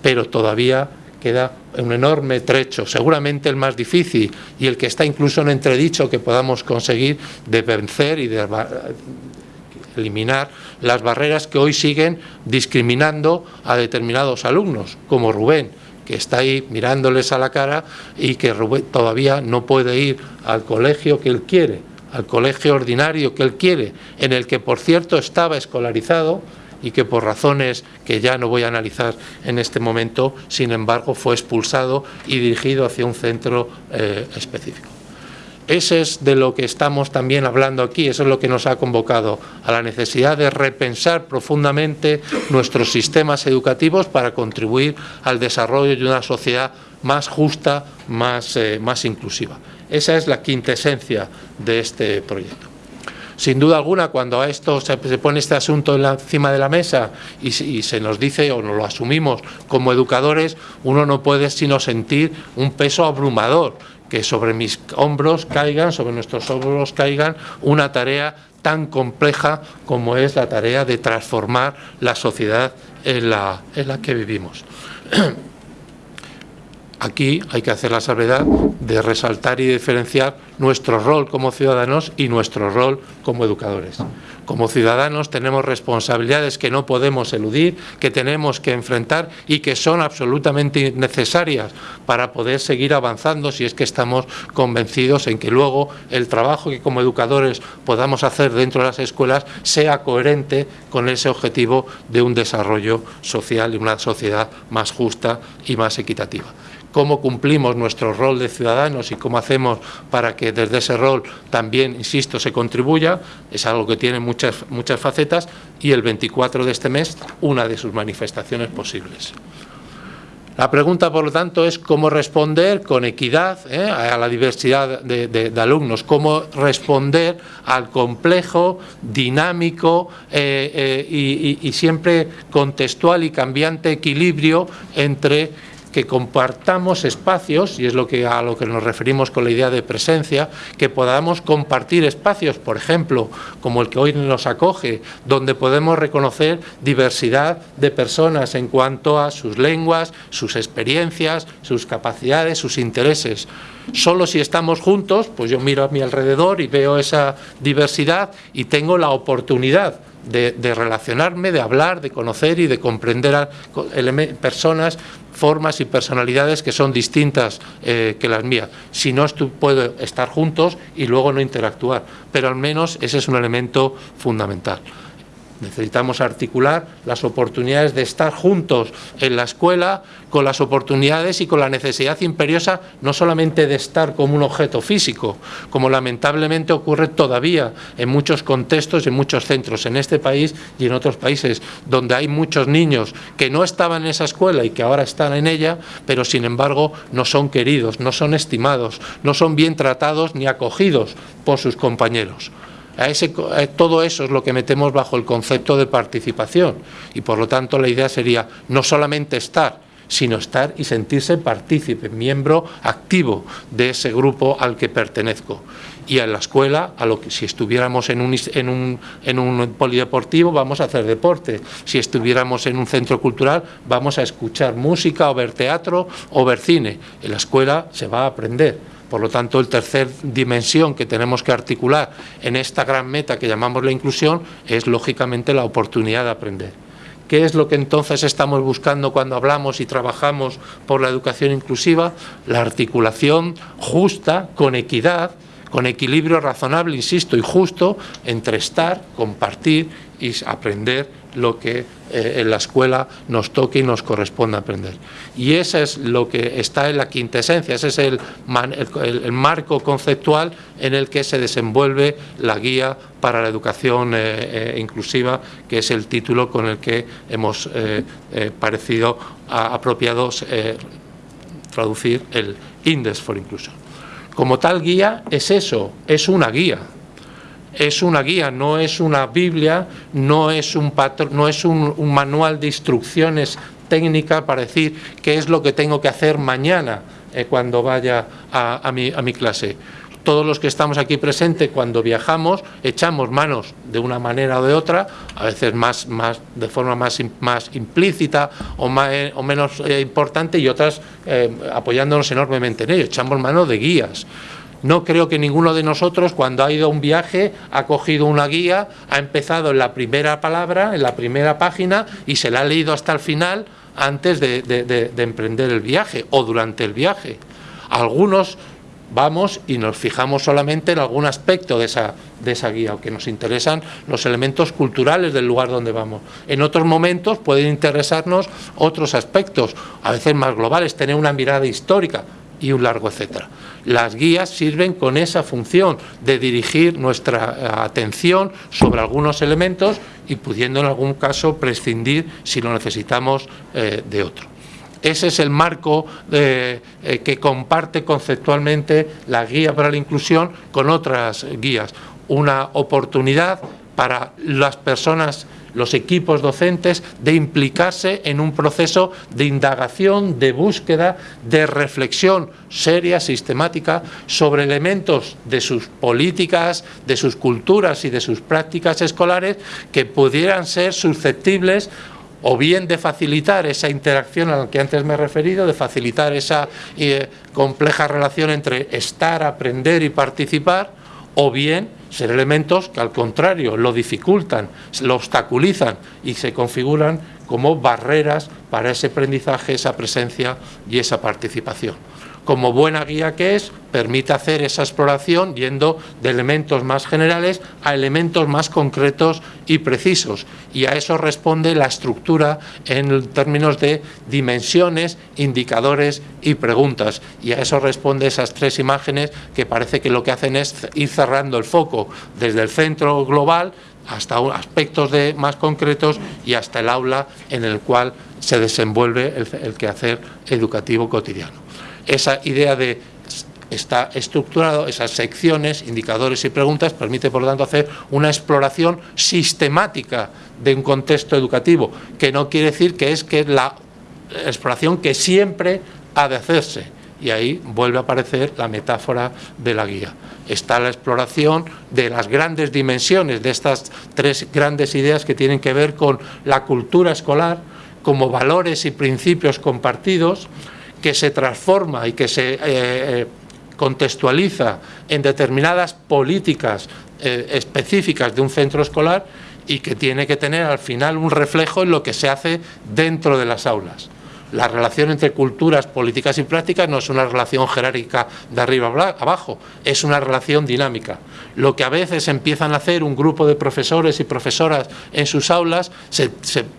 pero todavía queda un enorme trecho, seguramente el más difícil y el que está incluso en entredicho que podamos conseguir de vencer y de eliminar las barreras que hoy siguen discriminando a determinados alumnos, como Rubén, que está ahí mirándoles a la cara y que Rubén todavía no puede ir al colegio que él quiere, al colegio ordinario que él quiere, en el que por cierto estaba escolarizado y que por razones que ya no voy a analizar en este momento, sin embargo, fue expulsado y dirigido hacia un centro eh, específico. Ese es de lo que estamos también hablando aquí, eso es lo que nos ha convocado, a la necesidad de repensar profundamente nuestros sistemas educativos para contribuir al desarrollo de una sociedad más justa, más, eh, más inclusiva. Esa es la quintesencia de este proyecto. Sin duda alguna, cuando a esto se, pone este asunto encima de la mesa y, y, se nos dice o nos lo asumimos como educadores, uno no puede sino sentir un peso abrumador que sobre mis hombros caigan, sobre nuestros hombros caigan una tarea tan compleja como es la tarea de transformar la sociedad en la, en la que vivimos. Aquí hay que hacer la salvedad de resaltar y diferenciar nuestro rol como ciudadanos y nuestro rol como educadores. Como ciudadanos tenemos responsabilidades que no podemos eludir, que tenemos que enfrentar y que son absolutamente necesarias para poder seguir avanzando si es que estamos convencidos en que luego el trabajo que como educadores podamos hacer dentro de las escuelas sea coherente con ese objetivo de un desarrollo social y una sociedad más justa y más equitativa cómo cumplimos nuestro rol de ciudadanos y cómo hacemos para que desde ese rol también, insisto, se contribuya, es algo que tiene muchas, muchas facetas y el 24 de este mes una de sus manifestaciones posibles. La pregunta, por lo tanto, es cómo responder con equidad ¿eh? a la diversidad de, alumnos, cómo responder al complejo, dinámico eh, eh, y siempre contextual y cambiante equilibrio entre que compartamos espacios, y es lo que, a lo que nos referimos con la idea de presencia, que podamos compartir espacios, por ejemplo, como el que hoy nos acoge, donde podemos reconocer diversidad de personas en cuanto a sus lenguas, sus experiencias, sus capacidades, sus intereses. Solo si estamos juntos, pues yo miro a mi alrededor y veo esa diversidad y tengo la oportunidad de, relacionarme, de hablar, de conocer y de comprender a personas, formas y personalidades que son distintas eh, que las mías. Si no, puedo estar juntos y luego no interactuar, pero al menos ese es un elemento fundamental. Necesitamos articular las oportunidades de estar juntos en la escuela con las oportunidades y con la necesidad imperiosa no solamente de estar como un objeto físico, como lamentablemente ocurre todavía en muchos contextos, en muchos centros, en este país y en otros países, donde hay muchos niños que no estaban en esa escuela y que ahora están en ella, pero sin embargo no son queridos, no son estimados, no son bien tratados ni acogidos por sus compañeros todo eso es lo que metemos bajo el concepto de participación y por lo tanto la idea sería no solamente estar, sino estar y sentirse partícipe, miembro activo de ese grupo al que pertenezco. Y en la escuela, a lo que, si estuviéramos en un, en, un, en un polideportivo, vamos a hacer deporte. Si estuviéramos en un centro cultural, vamos a escuchar música o ver teatro o ver cine. En la escuela se va a aprender por lo tanto, el tercer dimensión que tenemos que articular en esta gran meta que llamamos la inclusión es, lógicamente, la oportunidad de aprender. ¿Qué es lo que entonces estamos buscando cuando hablamos y trabajamos por la educación inclusiva? La articulación justa, con equidad, con equilibrio razonable, insisto, y justo entre estar, compartir y aprender lo que eh, en la escuela nos toque y nos corresponde aprender. Y eso es lo que está en la quintesencia, ese es el, el, marco conceptual en el que se desenvuelve la guía para la educación eh, eh, inclusiva, que es el título con el que hemos parecido apropiado traducir el Index for Inclusion. Como tal guía es eso, es una guía, es una guía, no es una Biblia, no es un, no es un, manual de instrucciones técnicas para decir qué es lo que tengo que hacer mañana eh, cuando vaya a, mi, a mi clase todos los que estamos aquí presentes cuando viajamos echamos manos de una manera o de otra, a veces más, más de forma más, más implícita o, más, eh, o menos eh, importante y otras apoyándonos enormemente en ello, echamos manos de guías. No creo que ninguno de nosotros cuando ha ido a un viaje ha cogido una guía, ha empezado en la primera palabra, en la primera página y se la ha leído hasta el final antes de, emprender el viaje o durante el viaje. Algunos vamos y nos fijamos solamente en algún aspecto de esa, de esa guía, que nos interesan los elementos culturales del lugar donde vamos. En otros momentos pueden interesarnos otros aspectos, a veces más globales, tener una mirada histórica y un largo etcétera. Las guías sirven con esa función de dirigir nuestra eh, atención sobre algunos elementos y pudiendo en algún caso prescindir si lo necesitamos eh, de otro. Ese es el marco eh, que comparte conceptualmente la guía para la inclusión con otras guías. Una oportunidad para las personas los equipos docentes de implicarse en un proceso de indagación, de búsqueda, de reflexión seria, sistemática, sobre elementos de sus políticas, de sus culturas y de sus prácticas escolares que pudieran ser susceptibles o bien de facilitar esa interacción a la que antes me he referido, de facilitar esa eh, compleja relación entre estar, aprender y participar, o bien ser elementos que al contrario lo dificultan, lo obstaculizan y se configuran como barreras para ese aprendizaje, esa presencia y esa participación. Como buena guía que es, permite hacer esa exploración yendo de elementos más generales a elementos más concretos y precisos. Y a eso responde la estructura en términos de dimensiones, indicadores y preguntas. Y a eso responde esas tres imágenes que parece que lo que hacen es ir cerrando el foco desde el centro global hasta aspectos más concretos y hasta el aula en el cual se desenvuelve el quehacer educativo cotidiano. Esa idea de está estructurado, esas secciones, indicadores y preguntas, permite por lo tanto hacer una exploración sistemática de un contexto educativo, que no quiere decir que es que la exploración que siempre ha de hacerse. Y ahí vuelve a aparecer la metáfora de la guía. Está la exploración de las grandes dimensiones de estas tres grandes ideas que tienen que ver con la cultura escolar, como valores y principios compartidos, que se transforma y que se eh, eh, contextualiza en determinadas políticas eh, específicas de un centro escolar y que tiene que tener al final un reflejo en lo que se hace dentro de las aulas. La relación entre culturas, políticas y prácticas no es una relación jerárquica de arriba a abajo, es una relación dinámica. Lo que a veces empiezan a hacer un grupo de profesores y profesoras en sus aulas,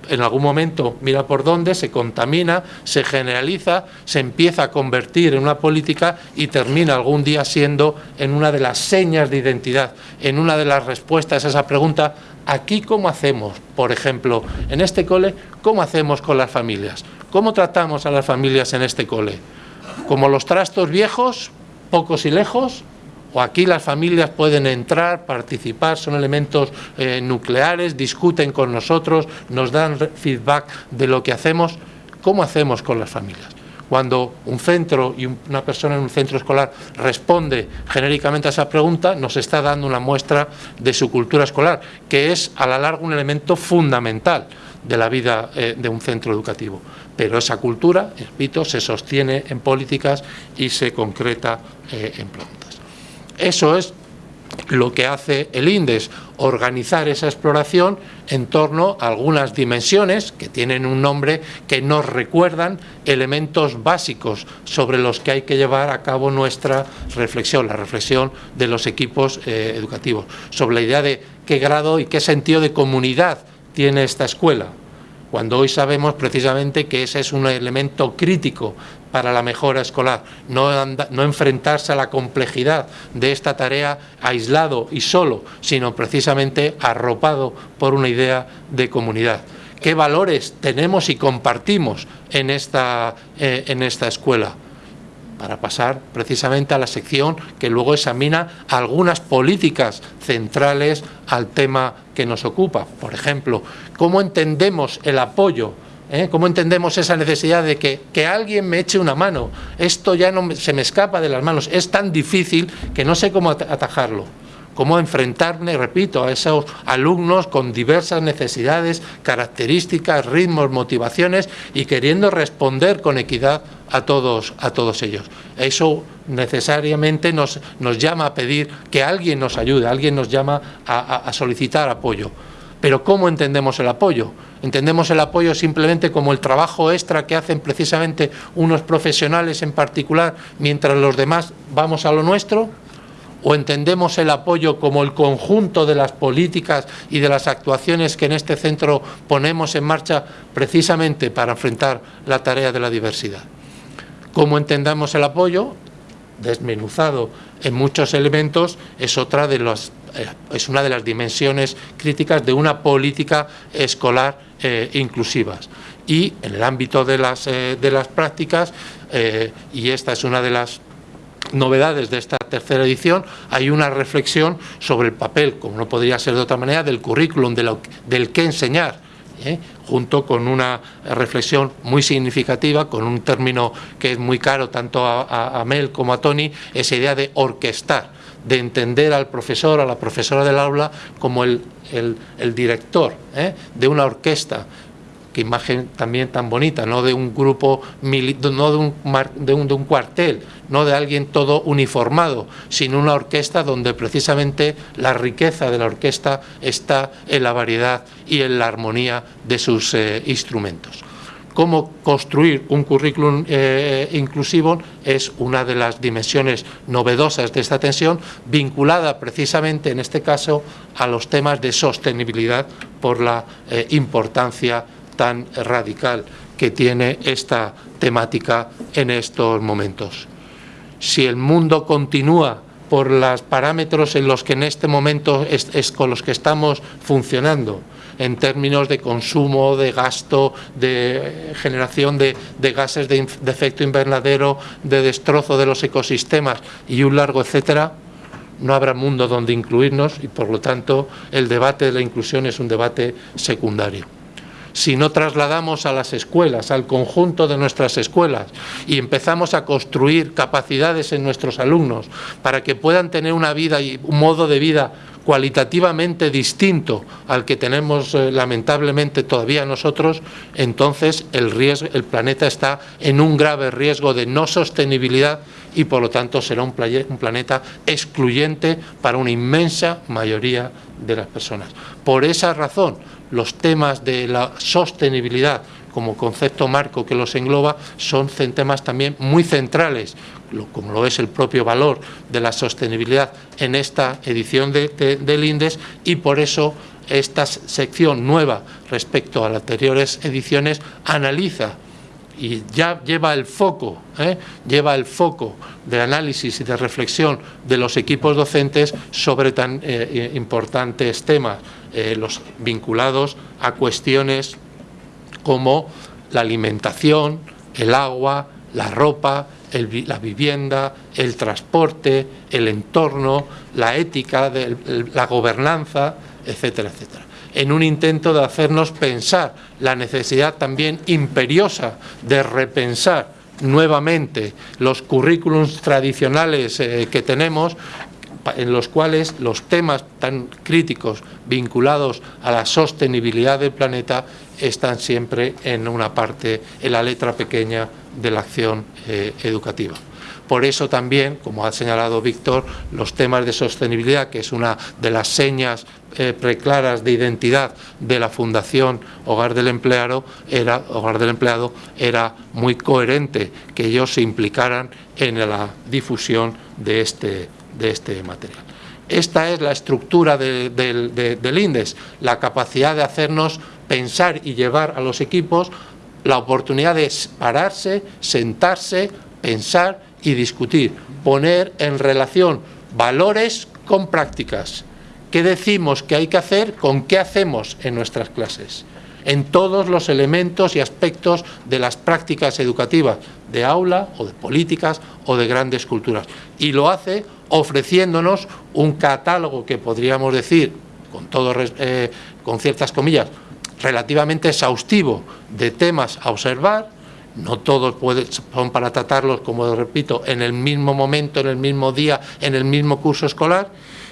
en algún momento mira por dónde, se contamina, se generaliza, se empieza a convertir en una política y termina algún día siendo en una de las señas de identidad, en una de las respuestas a esa pregunta, aquí cómo hacemos, por ejemplo, en este cole, cómo hacemos con las familias. ¿Cómo tratamos a las familias en este cole? ¿Como los trastos viejos, pocos y lejos? ¿O aquí las familias pueden entrar, participar, son elementos eh, nucleares, discuten con nosotros, nos dan feedback de lo que hacemos? ¿Cómo hacemos con las familias? Cuando un centro y una persona en un centro escolar responde genéricamente a esa pregunta, nos está dando una muestra de su cultura escolar, que es a la larga un elemento fundamental de la vida eh, de un centro educativo. Pero esa cultura, repito, se sostiene en políticas y se concreta eh, en plantas. Eso es lo que hace el INDES, organizar esa exploración en torno a algunas dimensiones que tienen un nombre que nos recuerdan elementos básicos sobre los que hay que llevar a cabo nuestra reflexión, la reflexión de los equipos eh, educativos, sobre la idea de qué grado y qué sentido de comunidad tiene esta escuela, cuando hoy sabemos precisamente que ese es un elemento crítico para la mejora escolar, no, enfrentarse a la complejidad de esta tarea aislado y solo, sino precisamente arropado por una idea de comunidad. ¿Qué valores tenemos y compartimos en esta, eh, en esta escuela? para pasar precisamente a la sección que luego examina algunas políticas centrales al tema que nos ocupa. Por ejemplo, cómo entendemos el apoyo ¿Eh? ¿Cómo entendemos esa necesidad de que, que, alguien me eche una mano? Esto ya no se me escapa de las manos, es tan difícil que no sé cómo atajarlo cómo enfrentarme, repito, a esos alumnos con diversas necesidades, características, ritmos, motivaciones y queriendo responder con equidad a todos, a todos ellos. Eso necesariamente nos, nos llama a pedir que alguien nos ayude, alguien nos llama a, a solicitar apoyo. Pero ¿cómo entendemos el apoyo? ¿Entendemos el apoyo simplemente como el trabajo extra que hacen precisamente unos profesionales en particular mientras los demás vamos a lo nuestro? o entendemos el apoyo como el conjunto de las políticas y de las actuaciones que en este centro ponemos en marcha precisamente para enfrentar la tarea de la diversidad. Cómo entendamos el apoyo, desmenuzado en muchos elementos, es otra de eh, es una de las dimensiones críticas de una política escolar eh, inclusivas. Y en el ámbito de las, eh, de las prácticas, y esta es una de las novedades de esta tercera edición, hay una reflexión sobre el papel, como no podría ser de otra manera, del currículum, del qué enseñar, ¿eh? Junto con una reflexión muy significativa, con un término que es muy caro tanto a, Mel como a Tony, esa idea de orquestar, de entender al profesor, a la profesora del aula, como el, director ¿eh? de una orquesta, qué imagen también tan bonita, no de un grupo, no de un, de un, de un cuartel, no de alguien todo uniformado, sino una orquesta donde precisamente la riqueza de la orquesta está en la variedad y en la armonía de sus eh, instrumentos. cómo construir un currículum eh, inclusivo es una de las dimensiones novedosas de esta tensión, vinculada precisamente en este caso a los temas de sostenibilidad por la eh, importancia tan radical que tiene esta temática en estos momentos. Si el mundo continúa por los parámetros en los que en este momento es con los que estamos funcionando, en términos de consumo, de gasto, de generación de, gases de, efecto invernadero, de destrozo de los ecosistemas y un largo etcétera, no habrá mundo donde incluirnos y por lo tanto el debate de la inclusión es un debate secundario si no trasladamos a las escuelas, al conjunto de nuestras escuelas y empezamos a construir capacidades en nuestros alumnos para que puedan tener una vida y un modo de vida cualitativamente distinto al que tenemos eh, lamentablemente todavía nosotros, entonces el, riesgo, el planeta está en un grave riesgo de no sostenibilidad y por lo tanto será un, planeta excluyente para una inmensa mayoría de las personas. Por esa razón, los temas de la sostenibilidad como concepto marco que los engloba son temas también muy centrales como lo es el propio valor de la sostenibilidad en esta edición del INDES y por eso esta sección nueva respecto a las anteriores ediciones analiza y ya lleva el foco, ¿eh? lleva el foco de análisis y de reflexión de los equipos docentes sobre tan eh, importantes temas, eh, los vinculados a cuestiones como la alimentación, el agua, la ropa, la vivienda, el transporte, el entorno, la ética, la gobernanza, etcétera, etcétera en un intento de hacernos pensar la necesidad también imperiosa de repensar nuevamente los currículums tradicionales eh, que tenemos en los cuales los temas tan críticos vinculados a la sostenibilidad del planeta están siempre en una parte, en la letra pequeña de la acción eh, educativa. Por eso también, como ha señalado Víctor, los temas de sostenibilidad, que es una de las señas eh, preclaras de identidad de la Fundación Hogar del Empleado, era, Hogar del Empleado, era muy coherente que ellos se implicaran en la difusión de este, de este material. Esta es la estructura del INDES, la capacidad de hacernos pensar y llevar a los equipos la oportunidad de pararse, sentarse, pensar y discutir, poner en relación valores con prácticas. ¿Qué decimos que hay que hacer con qué hacemos en nuestras clases? En todos los elementos y aspectos de las prácticas educativas, de aula o de políticas o de grandes culturas. Y lo hace ofreciéndonos un catálogo que podríamos decir, con, todo, eh, con ciertas comillas, relativamente exhaustivo de temas a observar, no todos son para tratarlos, como repito, en el mismo momento, en el mismo día, en el mismo curso escolar,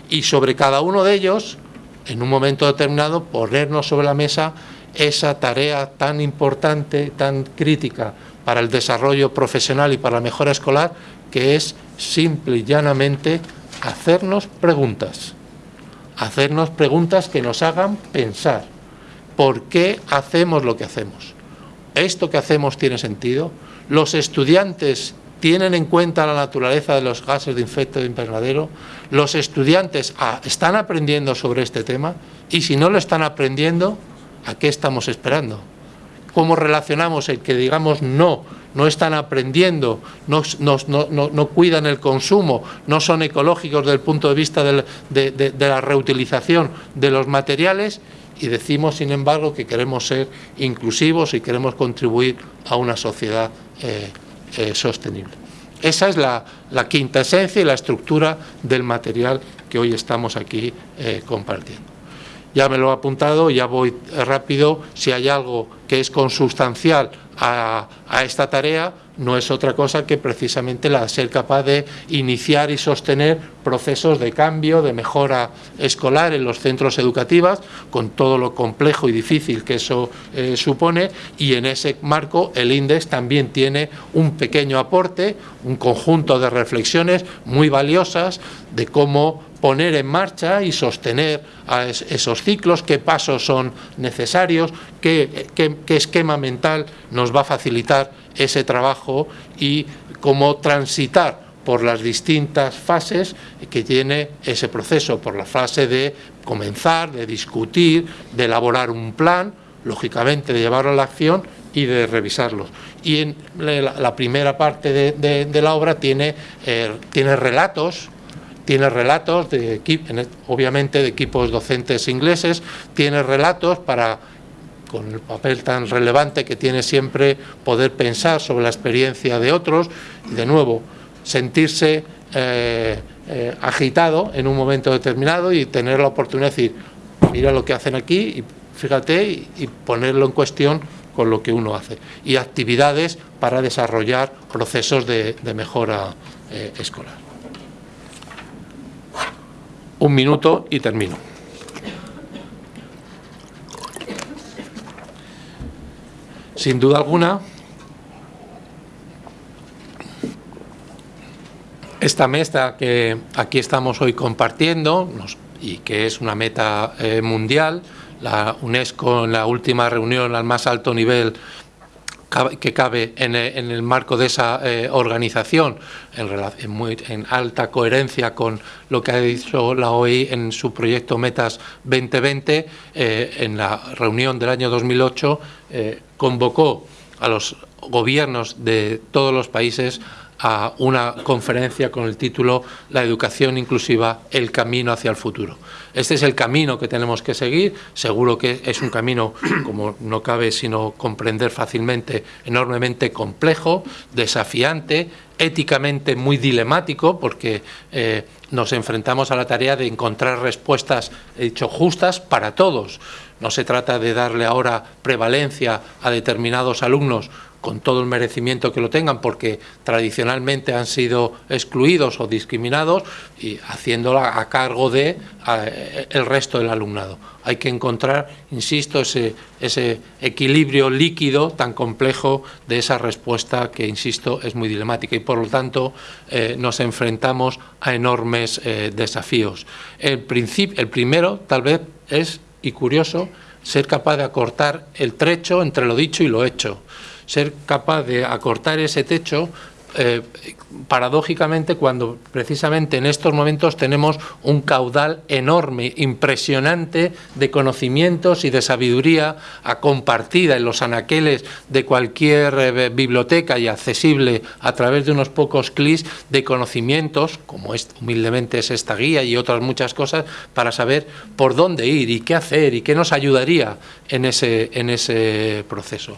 y sobre cada uno de ellos, en un momento determinado, ponernos sobre la mesa esa tarea tan importante, tan crítica para el desarrollo profesional y para la mejora escolar, que es simple y llanamente hacernos preguntas, hacernos preguntas que nos hagan pensar por qué hacemos lo que hacemos. ¿Esto que hacemos tiene sentido? ¿Los estudiantes tienen en cuenta la naturaleza de los gases de efecto invernadero? ¿Los estudiantes ah, están aprendiendo sobre este tema? Y si no lo están aprendiendo, ¿a qué estamos esperando? ¿Cómo relacionamos el que digamos no no están aprendiendo, no, cuidan el consumo, no son ecológicos desde el punto de vista de, la reutilización de los materiales y decimos, sin embargo, que queremos ser inclusivos y queremos contribuir a una sociedad eh, eh, sostenible. Esa es la, quinta esencia y la estructura del material que hoy estamos aquí eh, compartiendo. Ya me lo he apuntado, ya voy rápido. Si hay algo que es consustancial a, esta tarea no es otra cosa que precisamente la ser capaz de iniciar y sostener procesos de cambio, de mejora escolar en los centros educativos, con todo lo complejo y difícil que eso eh, supone, y en ese marco el INDEX también tiene un pequeño aporte, un conjunto de reflexiones muy valiosas de cómo poner en marcha y sostener esos ciclos, qué pasos son necesarios, qué, esquema mental nos va a facilitar ese trabajo y cómo transitar por las distintas fases que tiene ese proceso, por la fase de comenzar, de discutir, de elaborar un plan, lógicamente de llevarlo a la acción y de revisarlos. Y en la, primera parte de, la obra tiene, eh, tiene relatos, tiene relatos, de, obviamente de equipos docentes ingleses, tiene relatos para con el papel tan relevante que tiene siempre poder pensar sobre la experiencia de otros y de nuevo sentirse eh, eh, agitado en un momento determinado y tener la oportunidad de decir, mira lo que hacen aquí y fíjate y, ponerlo en cuestión con lo que uno hace. Y actividades para desarrollar procesos de, mejora eh, escolar. Un minuto y termino. Sin duda alguna, esta meta que aquí estamos hoy compartiendo y que es una meta eh, mundial, la UNESCO en la última reunión al más alto nivel que cabe en el, marco de esa eh, organización, en, muy, en, alta coherencia con lo que ha dicho la OI en su proyecto Metas 2020, eh, en la reunión del año 2008 eh, convocó a los gobiernos de todos los países a una conferencia con el título La educación inclusiva, el camino hacia el futuro. Este es el camino que tenemos que seguir, seguro que es un camino, como no cabe sino comprender fácilmente, enormemente complejo, desafiante, éticamente muy dilemático, porque eh, nos enfrentamos a la tarea de encontrar respuestas, he dicho, justas para todos. No se trata de darle ahora prevalencia a determinados alumnos con todo el merecimiento que lo tengan, porque tradicionalmente han sido excluidos o discriminados y haciéndola a cargo de el resto del alumnado. Hay que encontrar, insisto, ese, equilibrio líquido tan complejo de esa respuesta que, insisto, es muy dilemática y por lo tanto eh, nos enfrentamos a enormes eh, desafíos. El, el primero, tal vez, es, y curioso, ser capaz de acortar el trecho entre lo dicho y lo hecho ser capaz de acortar ese techo eh, paradójicamente cuando precisamente en estos momentos tenemos un caudal enorme, impresionante de conocimientos y de sabiduría compartida en los anaqueles de cualquier eh, biblioteca y accesible a través de unos pocos clics de conocimientos, como es, humildemente es esta guía y otras muchas cosas, para saber por dónde ir y qué hacer y qué nos ayudaría en ese, en ese proceso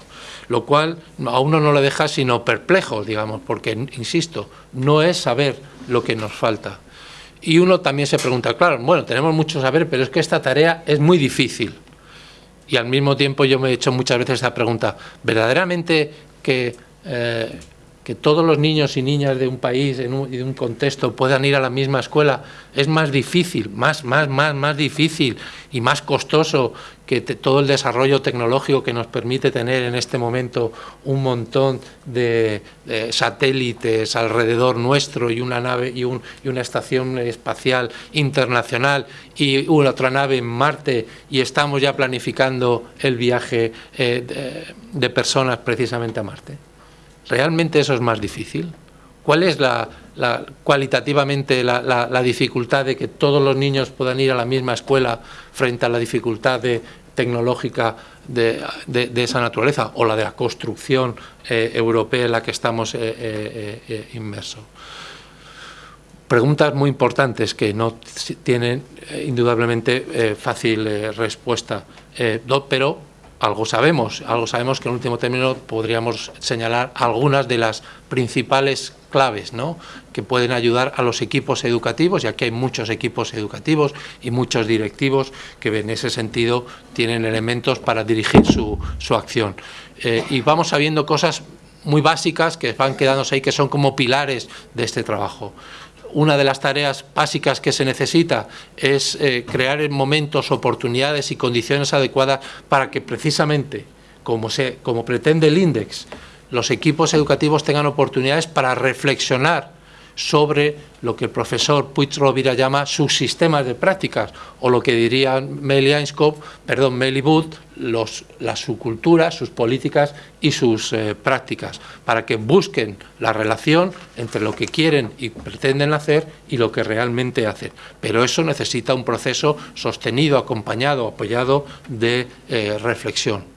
lo cual a uno no le deja sino perplejo, digamos, porque, insisto, no es saber lo que nos falta. Y uno también se pregunta, claro, bueno, tenemos mucho saber, pero es que esta tarea es muy difícil. Y al mismo tiempo yo me he hecho muchas veces esta pregunta, ¿verdaderamente que eh, que todos los niños y niñas de un país y de un contexto puedan ir a la misma escuela es más difícil, más, más, más, más difícil y más costoso que todo el desarrollo tecnológico que nos permite tener en este momento un montón de, satélites alrededor nuestro y una nave y, una estación espacial internacional y una otra nave en Marte y estamos ya planificando el viaje eh, de personas precisamente a Marte. ¿Realmente eso es más difícil? ¿Cuál es la, cualitativamente la, dificultad de que todos los niños puedan ir a la misma escuela frente a la dificultad tecnológica de, esa naturaleza o la de la construcción eh, europea en la que estamos eh, eh, inmersos? Preguntas muy importantes que no tienen indudablemente fácil respuesta, pero algo sabemos, algo sabemos que en último término podríamos señalar algunas de las principales claves ¿no? que pueden ayudar a los equipos educativos, ya que hay muchos equipos educativos y muchos directivos que en ese sentido tienen elementos para dirigir su, su acción. Eh, y vamos sabiendo cosas muy básicas que van quedándose ahí, que son como pilares de este trabajo una de las tareas básicas que se necesita es eh, crear momentos, oportunidades y condiciones adecuadas para que precisamente, como, se, como pretende el INDEX, los equipos educativos tengan oportunidades para reflexionar sobre lo que el profesor Puig Rovira llama sus sistemas de prácticas, o lo que diría Meli Einskop, perdón, Meli Booth, los, la, su cultura, sus políticas y sus eh, prácticas, para que busquen la relación entre lo que quieren y pretenden hacer y lo que realmente hacen. Pero eso necesita un proceso sostenido, acompañado, apoyado de eh, reflexión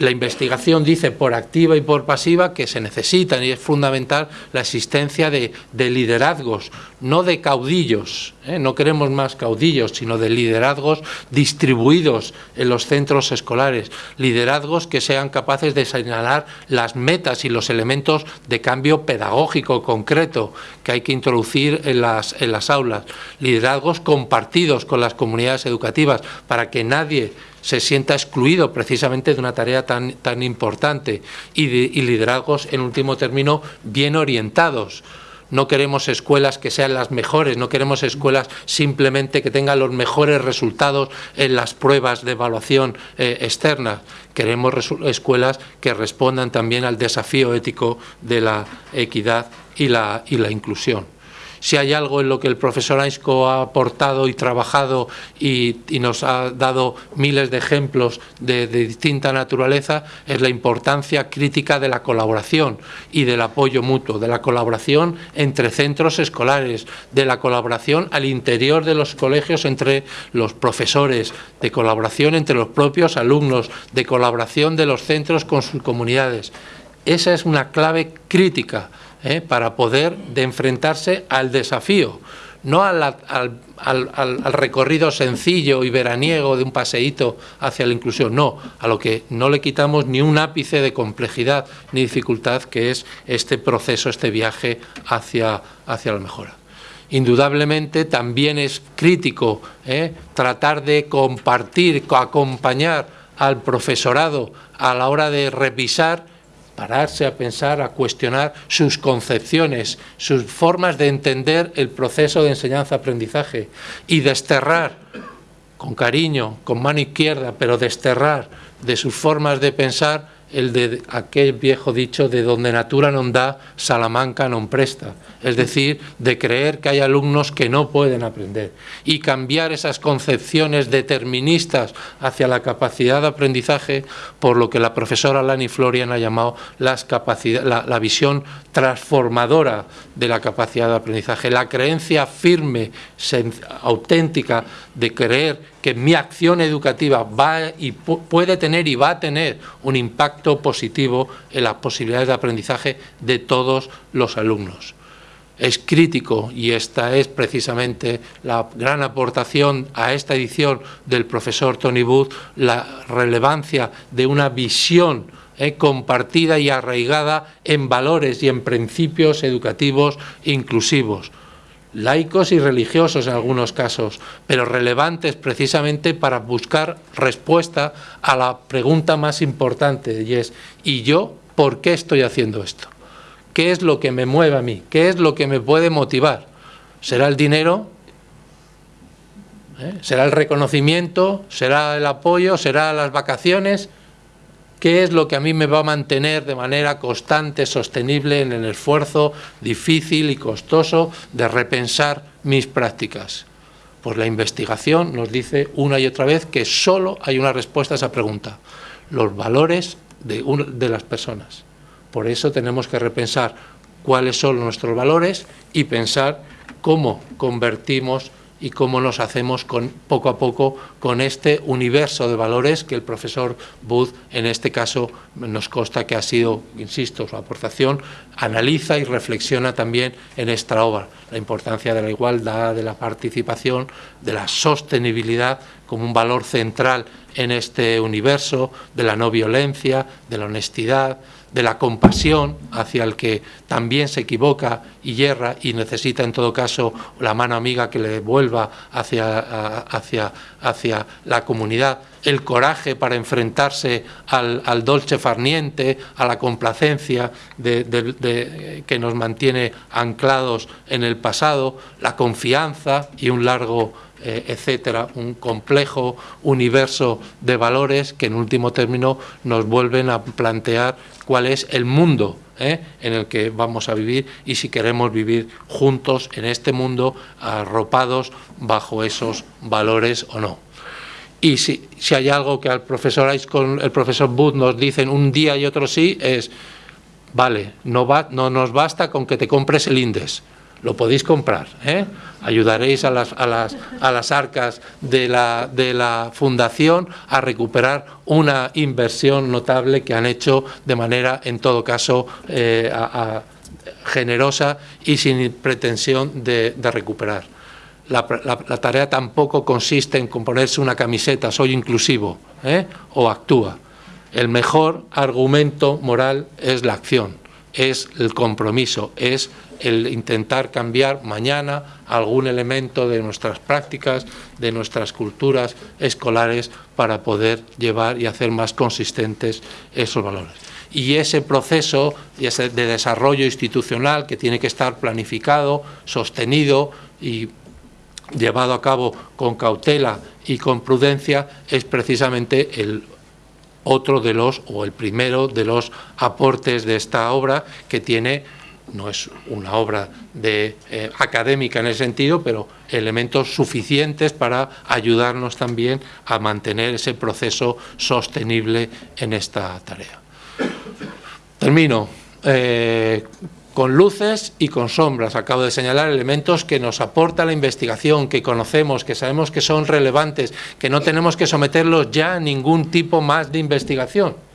la investigación dice por activa y por pasiva que se necesitan y es fundamental la existencia de, liderazgos, no de caudillos, ¿eh? no queremos más caudillos, sino de liderazgos distribuidos en los centros escolares, liderazgos que sean capaces de señalar las metas y los elementos de cambio pedagógico concreto que hay que introducir en las, en las aulas, liderazgos compartidos con las comunidades educativas para que nadie se sienta excluido precisamente de una tarea tan, tan importante. Y, y liderazgos, en último término, bien orientados no queremos escuelas que sean las mejores, no queremos escuelas simplemente que tengan los mejores resultados en las pruebas de evaluación eh, externa. Queremos escuelas que respondan también al desafío ético de la equidad y la, y la inclusión si hay algo en lo que el profesor Aisco ha aportado y trabajado y, nos ha dado miles de ejemplos de, distinta naturaleza, es la importancia crítica de la colaboración y del apoyo mutuo, de la colaboración entre centros escolares, de la colaboración al interior de los colegios entre los profesores, de colaboración entre los propios alumnos, de colaboración de los centros con sus comunidades. Esa es una clave crítica ¿eh? para poder de enfrentarse al desafío, no al, al, recorrido sencillo y veraniego de un paseíto hacia la inclusión, no, a lo que no le quitamos ni un ápice de complejidad ni dificultad que es este proceso, este viaje hacia, hacia la mejora. Indudablemente también es crítico ¿eh? tratar de compartir, acompañar al profesorado a la hora de revisar pararse a pensar, a cuestionar sus concepciones, sus formas de entender el proceso de enseñanza-aprendizaje y desterrar, con cariño, con mano izquierda, pero desterrar de sus formas de pensar el de aquel viejo dicho de donde natura no da, Salamanca no presta, es decir, de creer que hay alumnos que no pueden aprender. Y cambiar esas concepciones deterministas hacia la capacidad de aprendizaje por lo que la profesora Lani Florian ha llamado las la, la visión transformadora de la capacidad de aprendizaje, la creencia firme, auténtica de creer que mi acción educativa va y puede tener y va a tener un impacto positivo en las posibilidades de aprendizaje de todos los alumnos. Es crítico y esta es precisamente la gran aportación a esta edición del profesor Tony Booth, la relevancia de una visión eh, compartida y arraigada en valores y en principios educativos inclusivos laicos y religiosos en algunos casos, pero relevantes precisamente para buscar respuesta a la pregunta más importante y es ¿y yo por qué estoy haciendo esto? ¿Qué es lo que me mueve a mí? ¿Qué es lo que me puede motivar? ¿Será el dinero? ¿Eh? ¿Será el reconocimiento? ¿Será el apoyo? ¿Será las vacaciones? ¿Qué es lo que a mí me va a mantener de manera constante, sostenible en el esfuerzo difícil y costoso de repensar mis prácticas? Pues la investigación nos dice una y otra vez que solo hay una respuesta a esa pregunta, los valores de, de las personas. Por eso tenemos que repensar cuáles son nuestros valores y pensar cómo convertimos y cómo nos hacemos con, poco a poco con este universo de valores que el profesor Booth, en este caso, nos consta que ha sido, insisto, su aportación, analiza y reflexiona también en esta obra, la importancia de la igualdad, de la participación, de la sostenibilidad como un valor central en este universo, de la no violencia, de la honestidad, de la compasión hacia el que también se equivoca y yerra y necesita en todo caso la mano amiga que le vuelva hacia, hacia, hacia la comunidad, el coraje para enfrentarse al, dolce farniente, a la complacencia que nos mantiene anclados en el pasado, la confianza y un largo eh, etcétera, un complejo universo de valores que en último término nos vuelven a plantear cuál es el mundo ¿eh? en el que vamos a vivir y si queremos vivir juntos en este mundo arropados bajo esos valores o no. Y si, si hay algo que al profesor con el profesor Booth nos dicen un día y otro sí, es, vale, no, va, no nos basta con que te compres el INDES, lo podéis comprar, ¿eh? ayudaréis a las, a, las, a las arcas de la, fundación a recuperar una inversión notable que han hecho de manera, en todo caso, eh, generosa y sin pretensión de, recuperar. La, tarea tampoco consiste en componerse una camiseta, soy inclusivo, ¿eh? o actúa. El mejor argumento moral es la acción, es el compromiso, es el intentar cambiar mañana algún elemento de nuestras prácticas, de nuestras culturas escolares para poder llevar y hacer más consistentes esos valores. Y ese proceso de desarrollo institucional que tiene que estar planificado, sostenido y llevado a cabo con cautela y con prudencia es precisamente el otro de los, o el primero de los aportes de esta obra que tiene no es una obra de, eh, académica en el sentido, pero elementos suficientes para ayudarnos también a mantener ese proceso sostenible en esta tarea. Termino eh, con luces y con sombras. Acabo de señalar elementos que nos aporta la investigación, que conocemos, que sabemos que son relevantes, que no tenemos que someterlos ya a ningún tipo más de investigación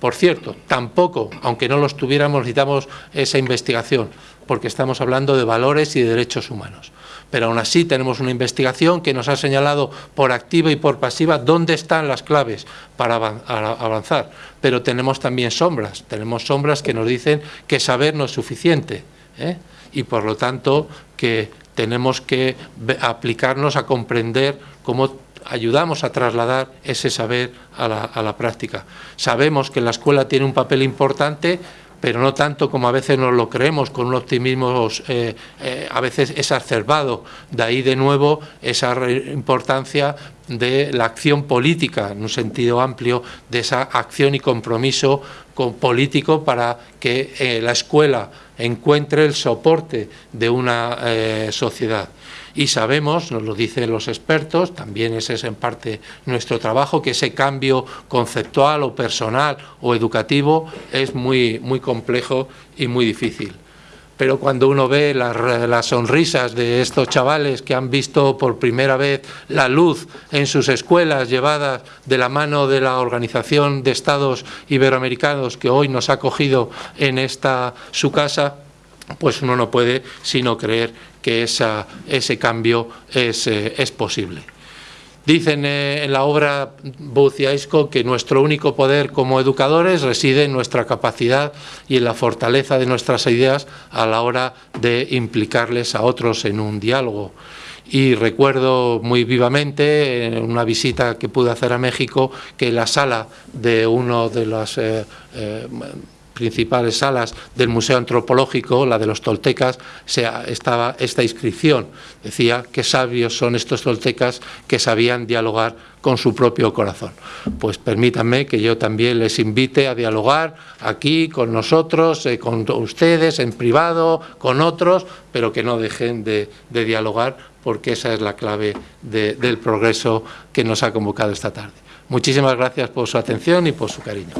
por cierto, tampoco, aunque no los tuviéramos, necesitamos esa investigación, porque estamos hablando de valores y de derechos humanos. Pero aún así tenemos una investigación que nos ha señalado por activa y por pasiva dónde están las claves para avanzar. Pero tenemos también sombras, tenemos sombras que nos dicen que saber no es suficiente. ¿eh? Y por lo tanto que tenemos que aplicarnos a comprender cómo ayudamos a trasladar ese saber a la, práctica. Sabemos que la escuela tiene un papel importante, pero no tanto como a veces nos lo creemos, con un optimismo eh, eh, a veces exacerbado. De ahí de nuevo esa importancia de la acción política, en un sentido amplio, de esa acción y compromiso político para que eh, la escuela encuentre el soporte de una sociedad y sabemos, nos lo dicen los expertos, también ese es en parte nuestro trabajo, que ese cambio conceptual o personal o educativo es muy, muy complejo y muy difícil. Pero cuando uno ve las, las, sonrisas de estos chavales que han visto por primera vez la luz en sus escuelas llevadas de la mano de la Organización de Estados Iberoamericanos que hoy nos ha acogido en esta su casa, pues uno no puede sino creer que ese cambio es, eh, posible. Dicen eh, en la obra Booth y Aisco que nuestro único poder como educadores reside en nuestra capacidad y en la fortaleza de nuestras ideas a la hora de implicarles a otros en un diálogo. Y recuerdo muy vivamente en una visita que pude hacer a México que la sala de uno de los eh, principales salas del Museo Antropológico, la de los toltecas, estaba esta inscripción. Decía que sabios son estos toltecas que sabían dialogar con su propio corazón. Pues permítanme que yo también les invite a dialogar aquí con nosotros, eh, con ustedes, en privado, con otros, pero que no dejen de, dialogar porque esa es la clave del progreso que nos ha convocado esta tarde. Muchísimas gracias por su atención y por su cariño.